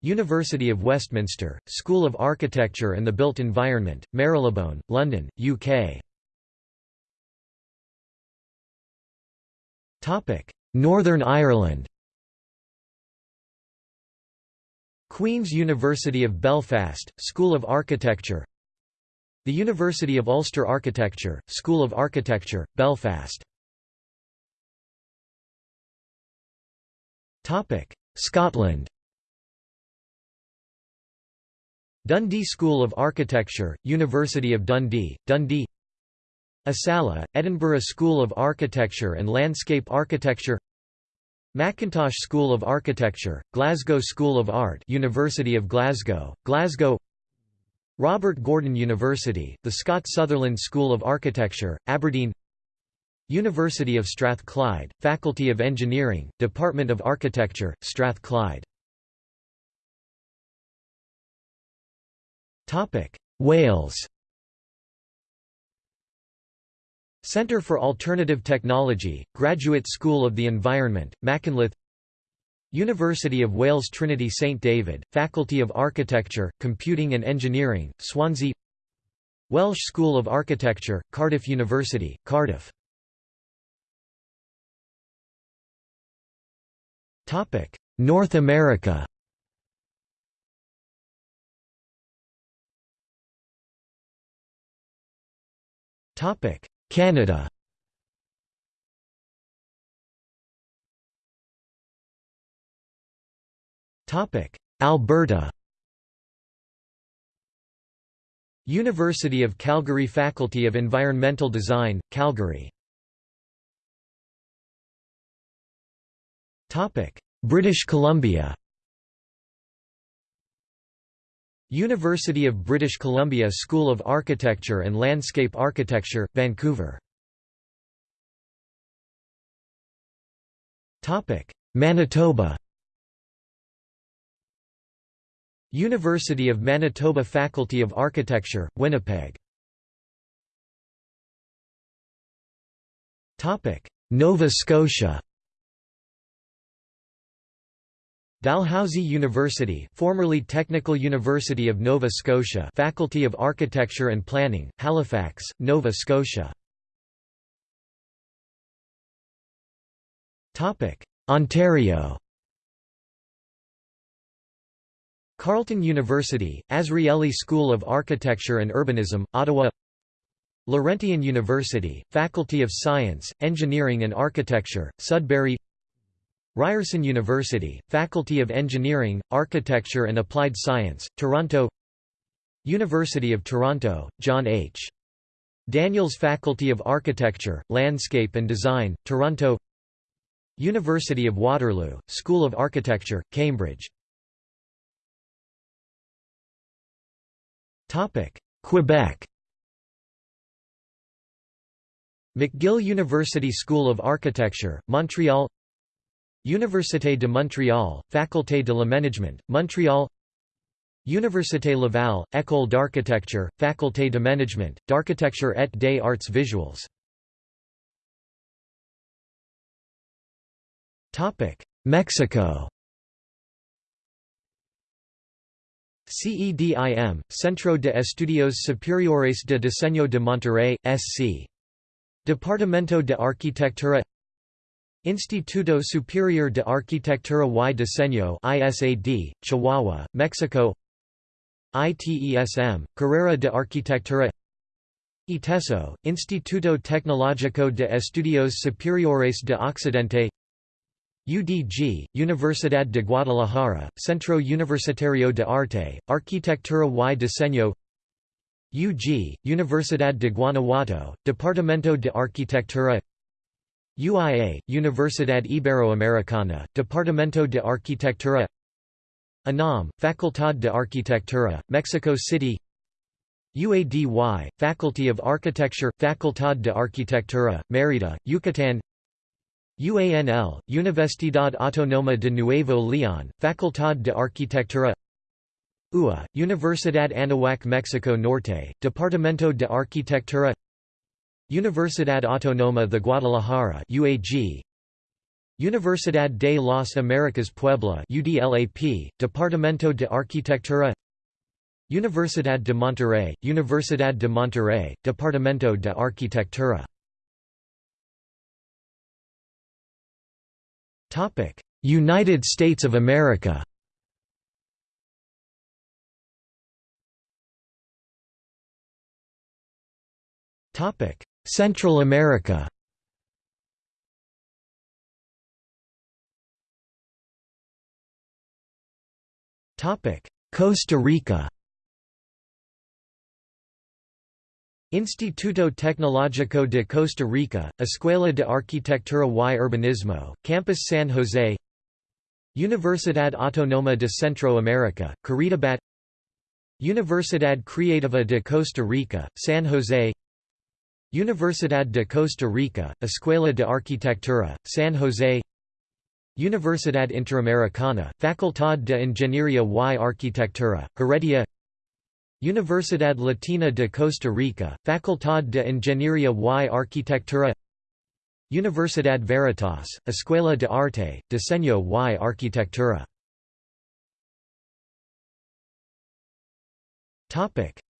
University of Westminster, School of Architecture and the Built Environment, Marylebone, London, UK Northern Ireland. Queen's University of Belfast, School of Architecture The University of Ulster Architecture, School of Architecture, Belfast. Scotland. Dundee School of Architecture, University of Dundee, Dundee. ESALA, Edinburgh School of Architecture and Landscape Architecture. Mackintosh School of Architecture, Glasgow School of Art University of Glasgow, Glasgow Robert Gordon University, the Scott Sutherland School of Architecture, Aberdeen University of Strathclyde, Faculty of Engineering, Department of Architecture, Strathclyde. Wales. Centre for Alternative Technology, Graduate School of the Environment, Machynlleth University of Wales Trinity St David, Faculty of Architecture, Computing and Engineering, Swansea. Welsh School of Architecture, Cardiff University, Cardiff. North America. Canada Alberta University of Calgary Faculty of Environmental Design, Calgary. British Columbia University of British Columbia School of Architecture and Landscape Architecture, Vancouver. Manitoba University of Manitoba Faculty of Architecture, Winnipeg. Nova Scotia Dalhousie University formerly Technical University of Nova Scotia Faculty of Architecture and Planning, Halifax, Nova Scotia. Topic: Ontario Carleton University, Azrieli School of Architecture and Urbanism, Ottawa Laurentian University, Faculty of Science, Engineering and Architecture, Sudbury Ryerson University, Faculty of Engineering, Architecture and Applied Science, Toronto University of Toronto, John H. Daniels Faculty of Architecture, Landscape and Design, Toronto University of Waterloo, School of Architecture, Cambridge Quebec. McGill University School of Architecture, Montreal. Université de Montréal, Faculté de l'Aménagement, Montréal. Université Laval, École d'architecture, Faculté de Management, d'Architecture et des Arts Visuals. Mexico CEDIM, Centro de Estudios Superiores de Diseño de Monterrey, SC. Departamento de Arquitectura Instituto Superior de Arquitectura y Diseño ISAD, Chihuahua, Mexico ITESM, Carrera de Arquitectura ITESO, Instituto Tecnológico de Estudios Superiores de Occidente UDG, Universidad de Guadalajara, Centro Universitario de Arte, Arquitectura y Diseño UG, Universidad de Guanajuato, Departamento de Arquitectura UIA, Universidad Iberoamericana, Departamento de Arquitectura UNAM, Facultad de Arquitectura, Mexico City UADY, Faculty of Architecture, Facultad de Arquitectura, Mérida, Yucatán UANL, Universidad Autónoma de Nuevo León, Facultad de Arquitectura UA, Universidad Anahuac Mexico Norte, Departamento de Arquitectura Universidad Autónoma de Guadalajara UAG Universidad de las Américas Puebla UDLAP Departamento de Arquitectura Universidad de Monterrey Universidad de Monterrey Departamento de Arquitectura Topic: United States of America. Topic: Central America. Topic: Costa Rica. Instituto Tecnológico de Costa Rica, Escuela de Arquitectura y Urbanismo, Campus San José Universidad Autónoma de Centroamérica, Curridabat Universidad Creativa de Costa Rica, San José Universidad de Costa Rica, Escuela de Arquitectura, San José Universidad Interamericana, Facultad de Ingeniería y Arquitectura, Heredia Universidad Latina de Costa Rica, Facultad de Ingeniería y Arquitectura. Universidad Veritas, Escuela de Arte, Diseño y Arquitectura.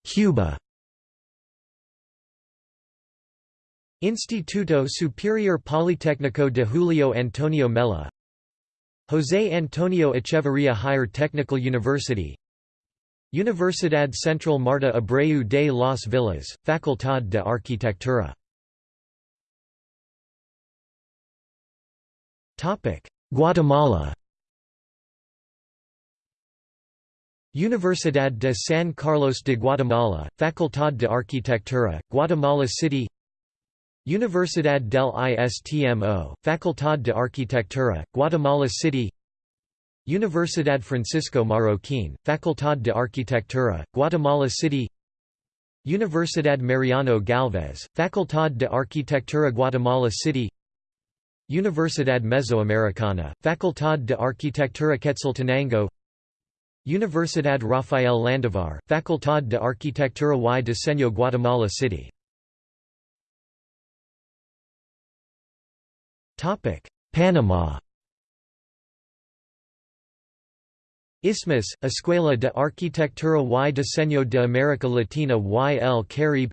Cuba. Instituto Superior Politécnico de Julio Antonio Mella. José Antonio Echeverría Higher Technical University Universidad Central Marta Abreu de las Villas, Facultad de Arquitectura. Guatemala. Universidad de San Carlos de Guatemala, Facultad de Arquitectura, Guatemala City. Universidad del Istmo, Facultad de Arquitectura, Guatemala City Universidad Francisco Marroquín, Facultad de Arquitectura, Guatemala City. Universidad Mariano Galvez, Facultad de Arquitectura Guatemala City. Universidad Mesoamericana, Facultad de Arquitectura Quetzaltenango. Universidad Rafael Landivar, Facultad de Arquitectura y Diseño Guatemala City. Panama Isthmus, Escuela de Arquitectura y Diseño de América Latina y el Caribe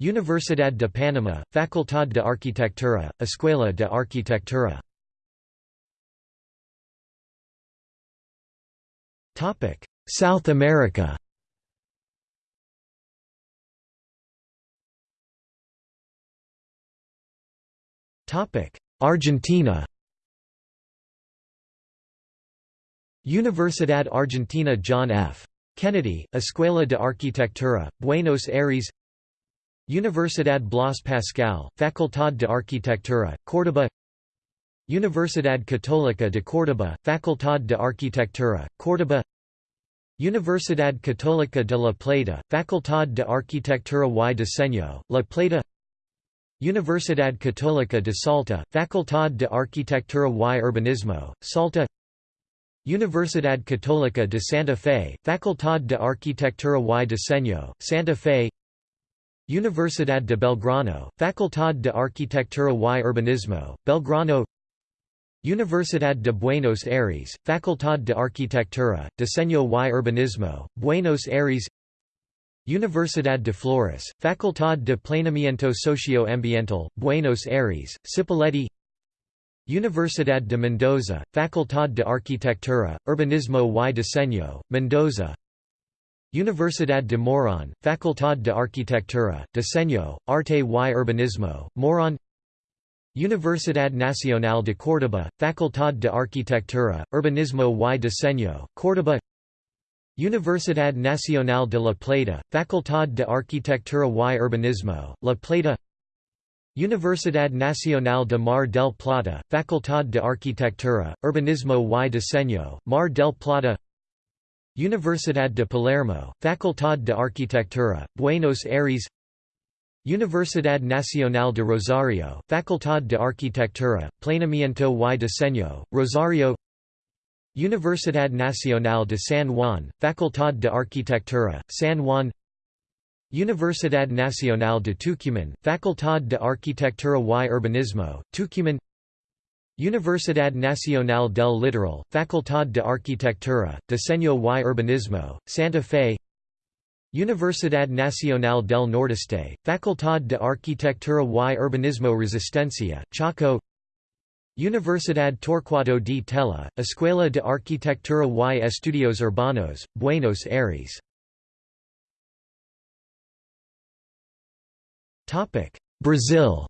Universidad de Panamá, Facultad de Arquitectura, Escuela de Arquitectura. South America. Argentina Universidad Argentina John F. Kennedy, Escuela de Arquitectura, Buenos Aires Universidad Blas Pascal, Facultad de Arquitectura, Córdoba Universidad Católica de Córdoba, Facultad de Arquitectura, Córdoba Universidad Católica de La Plata, Facultad de Arquitectura y Diseño, La Plata Universidad Católica de Salta, Facultad de Arquitectura y Urbanismo, Salta Universidad Católica de Santa Fe, Facultad de Arquitectura y Diseño, Santa Fe. Universidad de Belgrano, Facultad de Arquitectura y Urbanismo, Belgrano. Universidad de Buenos Aires, Facultad de Arquitectura, Diseño y Urbanismo, Buenos Aires. Universidad de Flores, Facultad de Planeamiento Socioambiental, Buenos Aires, Cipolletti Universidad de Mendoza, Facultad de Arquitectura, Urbanismo y Diseño, Mendoza. Universidad de Morón, Facultad de Arquitectura, Diseño, Arte y Urbanismo, Morón. Universidad Nacional de Córdoba, Facultad de Arquitectura, Urbanismo y Diseño, Córdoba. Universidad Nacional de La Plata, Facultad de Arquitectura y Urbanismo, La Plata Universidad Nacional de Mar del Plata, Facultad de Arquitectura, Urbanismo y Diseño, Mar del Plata. Universidad de Palermo, Facultad de Arquitectura, Buenos Aires. Universidad Nacional de Rosario, Facultad de Arquitectura, Planeamiento y Diseño, Rosario. Universidad Nacional de San Juan, Facultad de Arquitectura, San Juan Universidad Nacional de Tucumán, Facultad de Arquitectura y Urbanismo, Tucumán. Universidad Nacional del Litoral, Facultad de Arquitectura, Diseño y Urbanismo, Santa Fe. Universidad Nacional del Nordeste, Facultad de Arquitectura y Urbanismo Resistencia, Chaco. Universidad Torcuato di Tella, Escuela de Arquitectura y Estudios Urbanos, Buenos Aires Brazil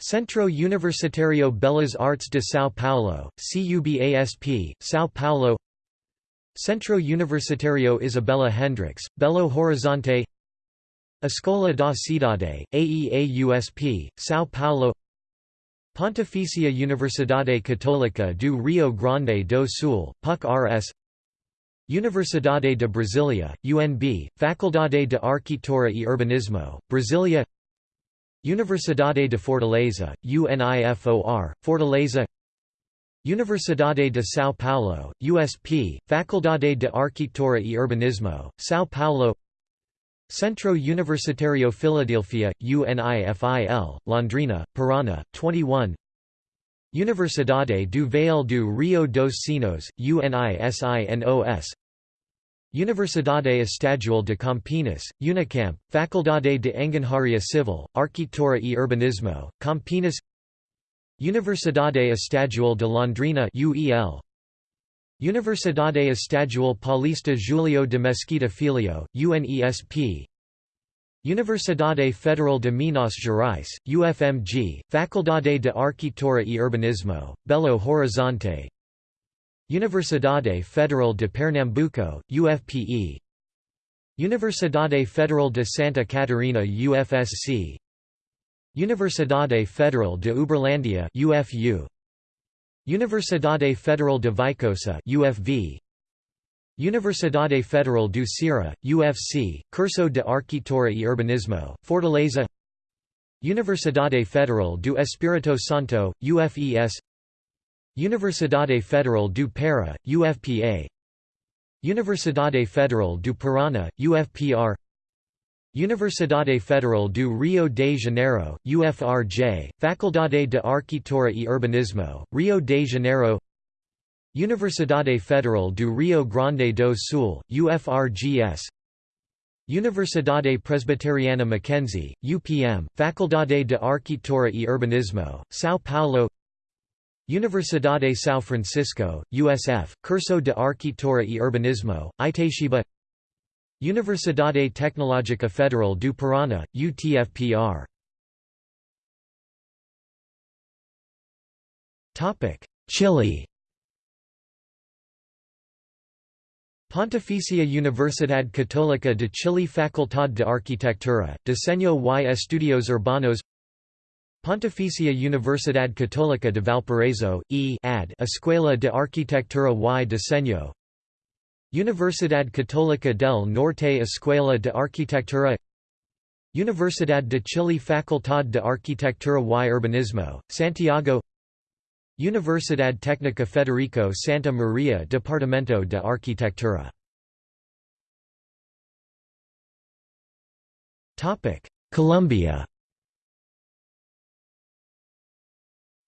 Centro Universitario Belas Artes de São Paulo, CUBASP, São Paulo Centro Universitario Isabela Hendrix, Belo Horizonte Escola da Cidade, AEAUSP, São Paulo Pontifícia Universidade Católica do Rio Grande do Sul, PUC-RS Universidade de Brasília, UNB, Faculdade de Arquitetura e Urbanismo, Brasília Universidade de Fortaleza, UNIFOR, Fortaleza. Universidade de São Paulo, USP, Faculdade de Arquitetura e Urbanismo, São Paulo. Centro Universitario Filadélfia, UNIFIL, Londrina, Paraná, 21 Universidade do Vale do Rio dos Sinos, UNISINOS Universidade Estadual de Campinas, Unicamp, Faculdade de Engenharia Civil, Arquitetura e Urbanismo, Campinas. Universidade Estadual de Londrina UEL, Universidade Estadual Paulista Julio de Mesquita Filho, UNESP Universidade Federal de Minas Gerais, UFMG, Faculdade de Arquitetura e Urbanismo, Belo Horizonte. Universidade Federal de Pernambuco, UFPE Universidade Federal de Santa Catarina UFSC Universidade Federal de Uberlândia UFU Universidade Federal de Viçosa UFV Universidade Federal do Ceará UFC Curso de Arquitetura e Urbanismo Fortaleza. Universidade Federal do Espírito Santo UFES Universidade Federal do Pará UFPA Universidade Federal do Paraná UFPR Universidade Federal do Rio de Janeiro, UFRJ, Faculdade de Arquitetura e Urbanismo, Rio de Janeiro Universidade Federal do Rio Grande do Sul, UFRGS Universidade Presbiteriana Mackenzie, UPM, Faculdade de Arquitetura e Urbanismo, São Paulo. Universidade São Francisco, USF, Curso de Arquitetura e Urbanismo, Itatiba Universidade Tecnológica Federal do Paraná, UTFPR Chile Pontificia Universidad Católica de Chile Facultad de Arquitectura, Diseño y Estudios Urbanos. Pontificia Universidad Católica de Valparaíso, e. ad. Escuela de Arquitectura y Diseño. Universidad Católica del Norte Escuela de Arquitectura. Universidad de Chile Facultad de Arquitectura y Urbanismo, Santiago Universidad Técnica Federico Santa Maria Departamento de Arquitectura. Colombia.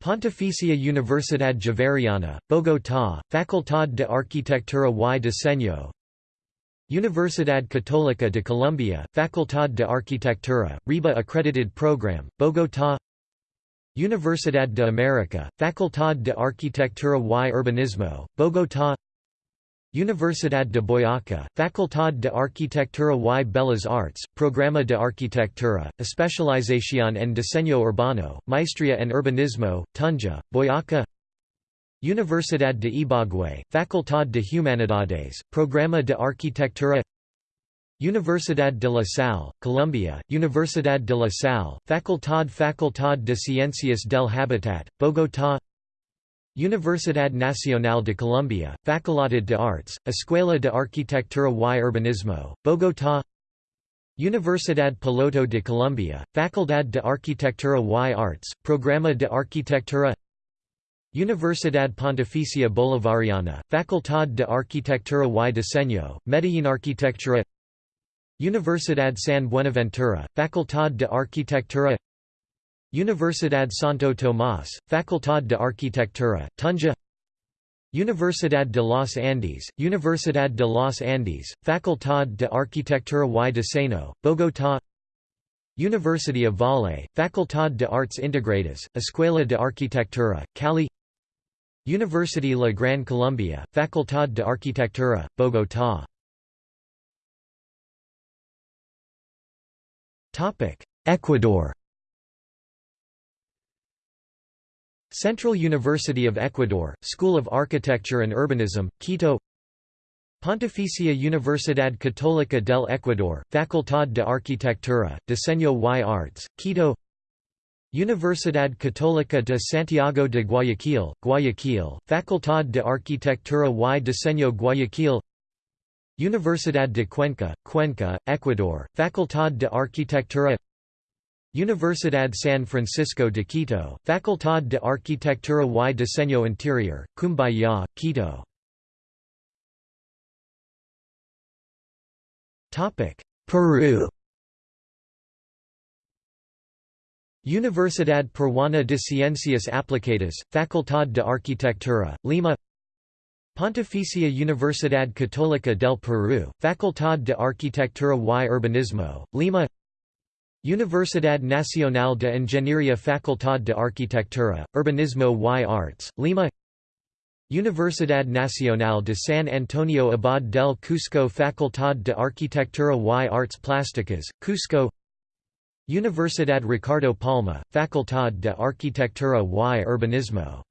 Pontificia Universidad Javeriana, Bogotá, Facultad de Arquitectura y Diseño. Universidad Católica de Colombia, Facultad de Arquitectura, RIBA Accredited Program, Bogotá Universidad de América, Facultad de Arquitectura y Urbanismo, Bogotá. Universidad de Boyacá, Facultad de Arquitectura y Bellas Artes, Programa de Arquitectura, Especialización en Diseño Urbano, Maestría en Urbanismo, Tunja, Boyacá Universidad de Ibagué, Facultad de Humanidades, Programa de Arquitectura Universidad de la Salle, Colombia, Universidad de la Salle, Facultad Facultad de Ciencias del Habitat, Bogotá Universidad Nacional de Colombia, Facultad de Artes, Escuela de Arquitectura y Urbanismo, Bogotá Universidad Piloto de Colombia, Facultad de Arquitectura y Artes, Programa de Arquitectura Universidad Pontificia Bolivariana, Facultad de Arquitectura y Diseño, Medellín Arquitectura Universidad San Buenaventura, Facultad de Arquitectura Universidad Santo Tomás, Facultad de Arquitectura, Tunja Universidad de los Andes, Universidad de los Andes, Facultad de Arquitectura y Diseño, Bogotá University of Valle, Facultad de Artes Integradas, Escuela de Arquitectura, Cali University La Gran Colombia, Facultad de Arquitectura, Bogotá Ecuador. Central University of Ecuador, School of Architecture and Urbanism, Quito. Pontificia Universidad Católica del Ecuador, Facultad de Arquitectura, Diseño y Arts, Quito. Universidad Católica de Santiago de Guayaquil, Guayaquil, Facultad de Arquitectura y Diseño Guayaquil Universidad de Cuenca, Cuenca, Ecuador, Facultad de Arquitectura. Universidad San Francisco de Quito, Facultad de Arquitectura y Diseño Interior, Cumbaya, Quito. Peru. Universidad Peruana de Ciencias Aplicadas, Facultad de Arquitectura, Lima Pontificia Universidad Católica del Perú, Facultad de Arquitectura y Urbanismo, Lima. Universidad Nacional de Ingeniería Facultad de Arquitectura, Urbanismo y Arts, Lima. Universidad Nacional de San Antonio Abad del Cusco Facultad de Arquitectura y Arts Plásticas, Cusco. Universidad Ricardo Palma, Facultad de Arquitectura y Urbanismo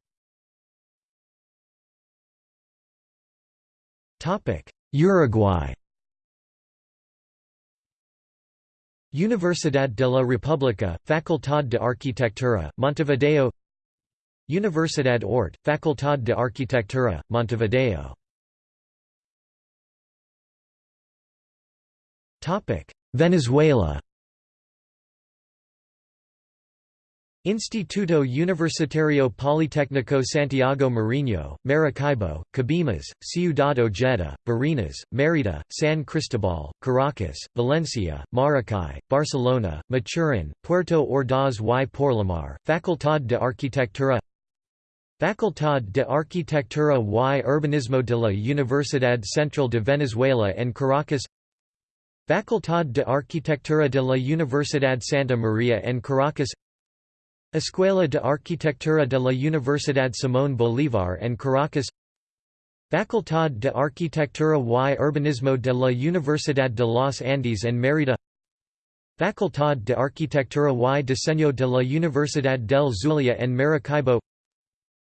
Uruguay. Universidad de la República, Facultad de Arquitectura, Montevideo. Universidad Ort, Facultad de Arquitectura, Montevideo. Venezuela Instituto Universitario Politécnico Santiago Mariño, Maracaibo, Cabimas, Ciudad Ojeda, Barinas, Mérida, San Cristobal, Caracas, Valencia, Maracay, Barcelona, Maturin, Puerto Ordaz y Porlamar, Facultad de Arquitectura Facultad de Arquitectura y Urbanismo de la Universidad Central de Venezuela en Caracas Facultad de Arquitectura de la Universidad Santa María en Caracas Escuela de Arquitectura de la Universidad Simón Bolívar en Caracas Facultad de Arquitectura y Urbanismo de la Universidad de los Andes en Mérida Facultad de Arquitectura y Diseño de la Universidad del Zulia en Maracaibo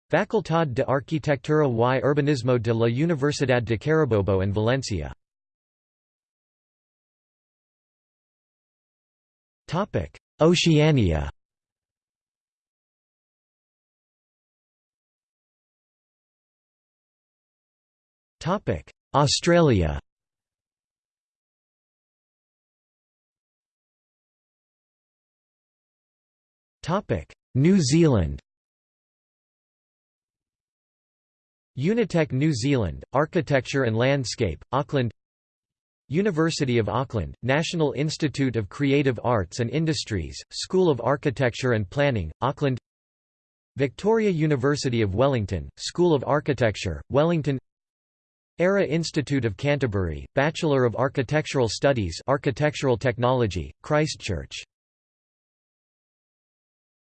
Facultad de Arquitectura y Urbanismo de la Universidad de Carabobo en Valencia. Oceania Topic: Australia. Topic: New Zealand. Unitec New Zealand, Architecture and Landscape, Auckland. University of Auckland, National Institute of Creative Arts and Industries, School of Architecture and Planning, Auckland. Victoria University of Wellington, School of Architecture, Wellington Ara Institute of Canterbury, Bachelor of Architectural Studies Architectural Technology, Christchurch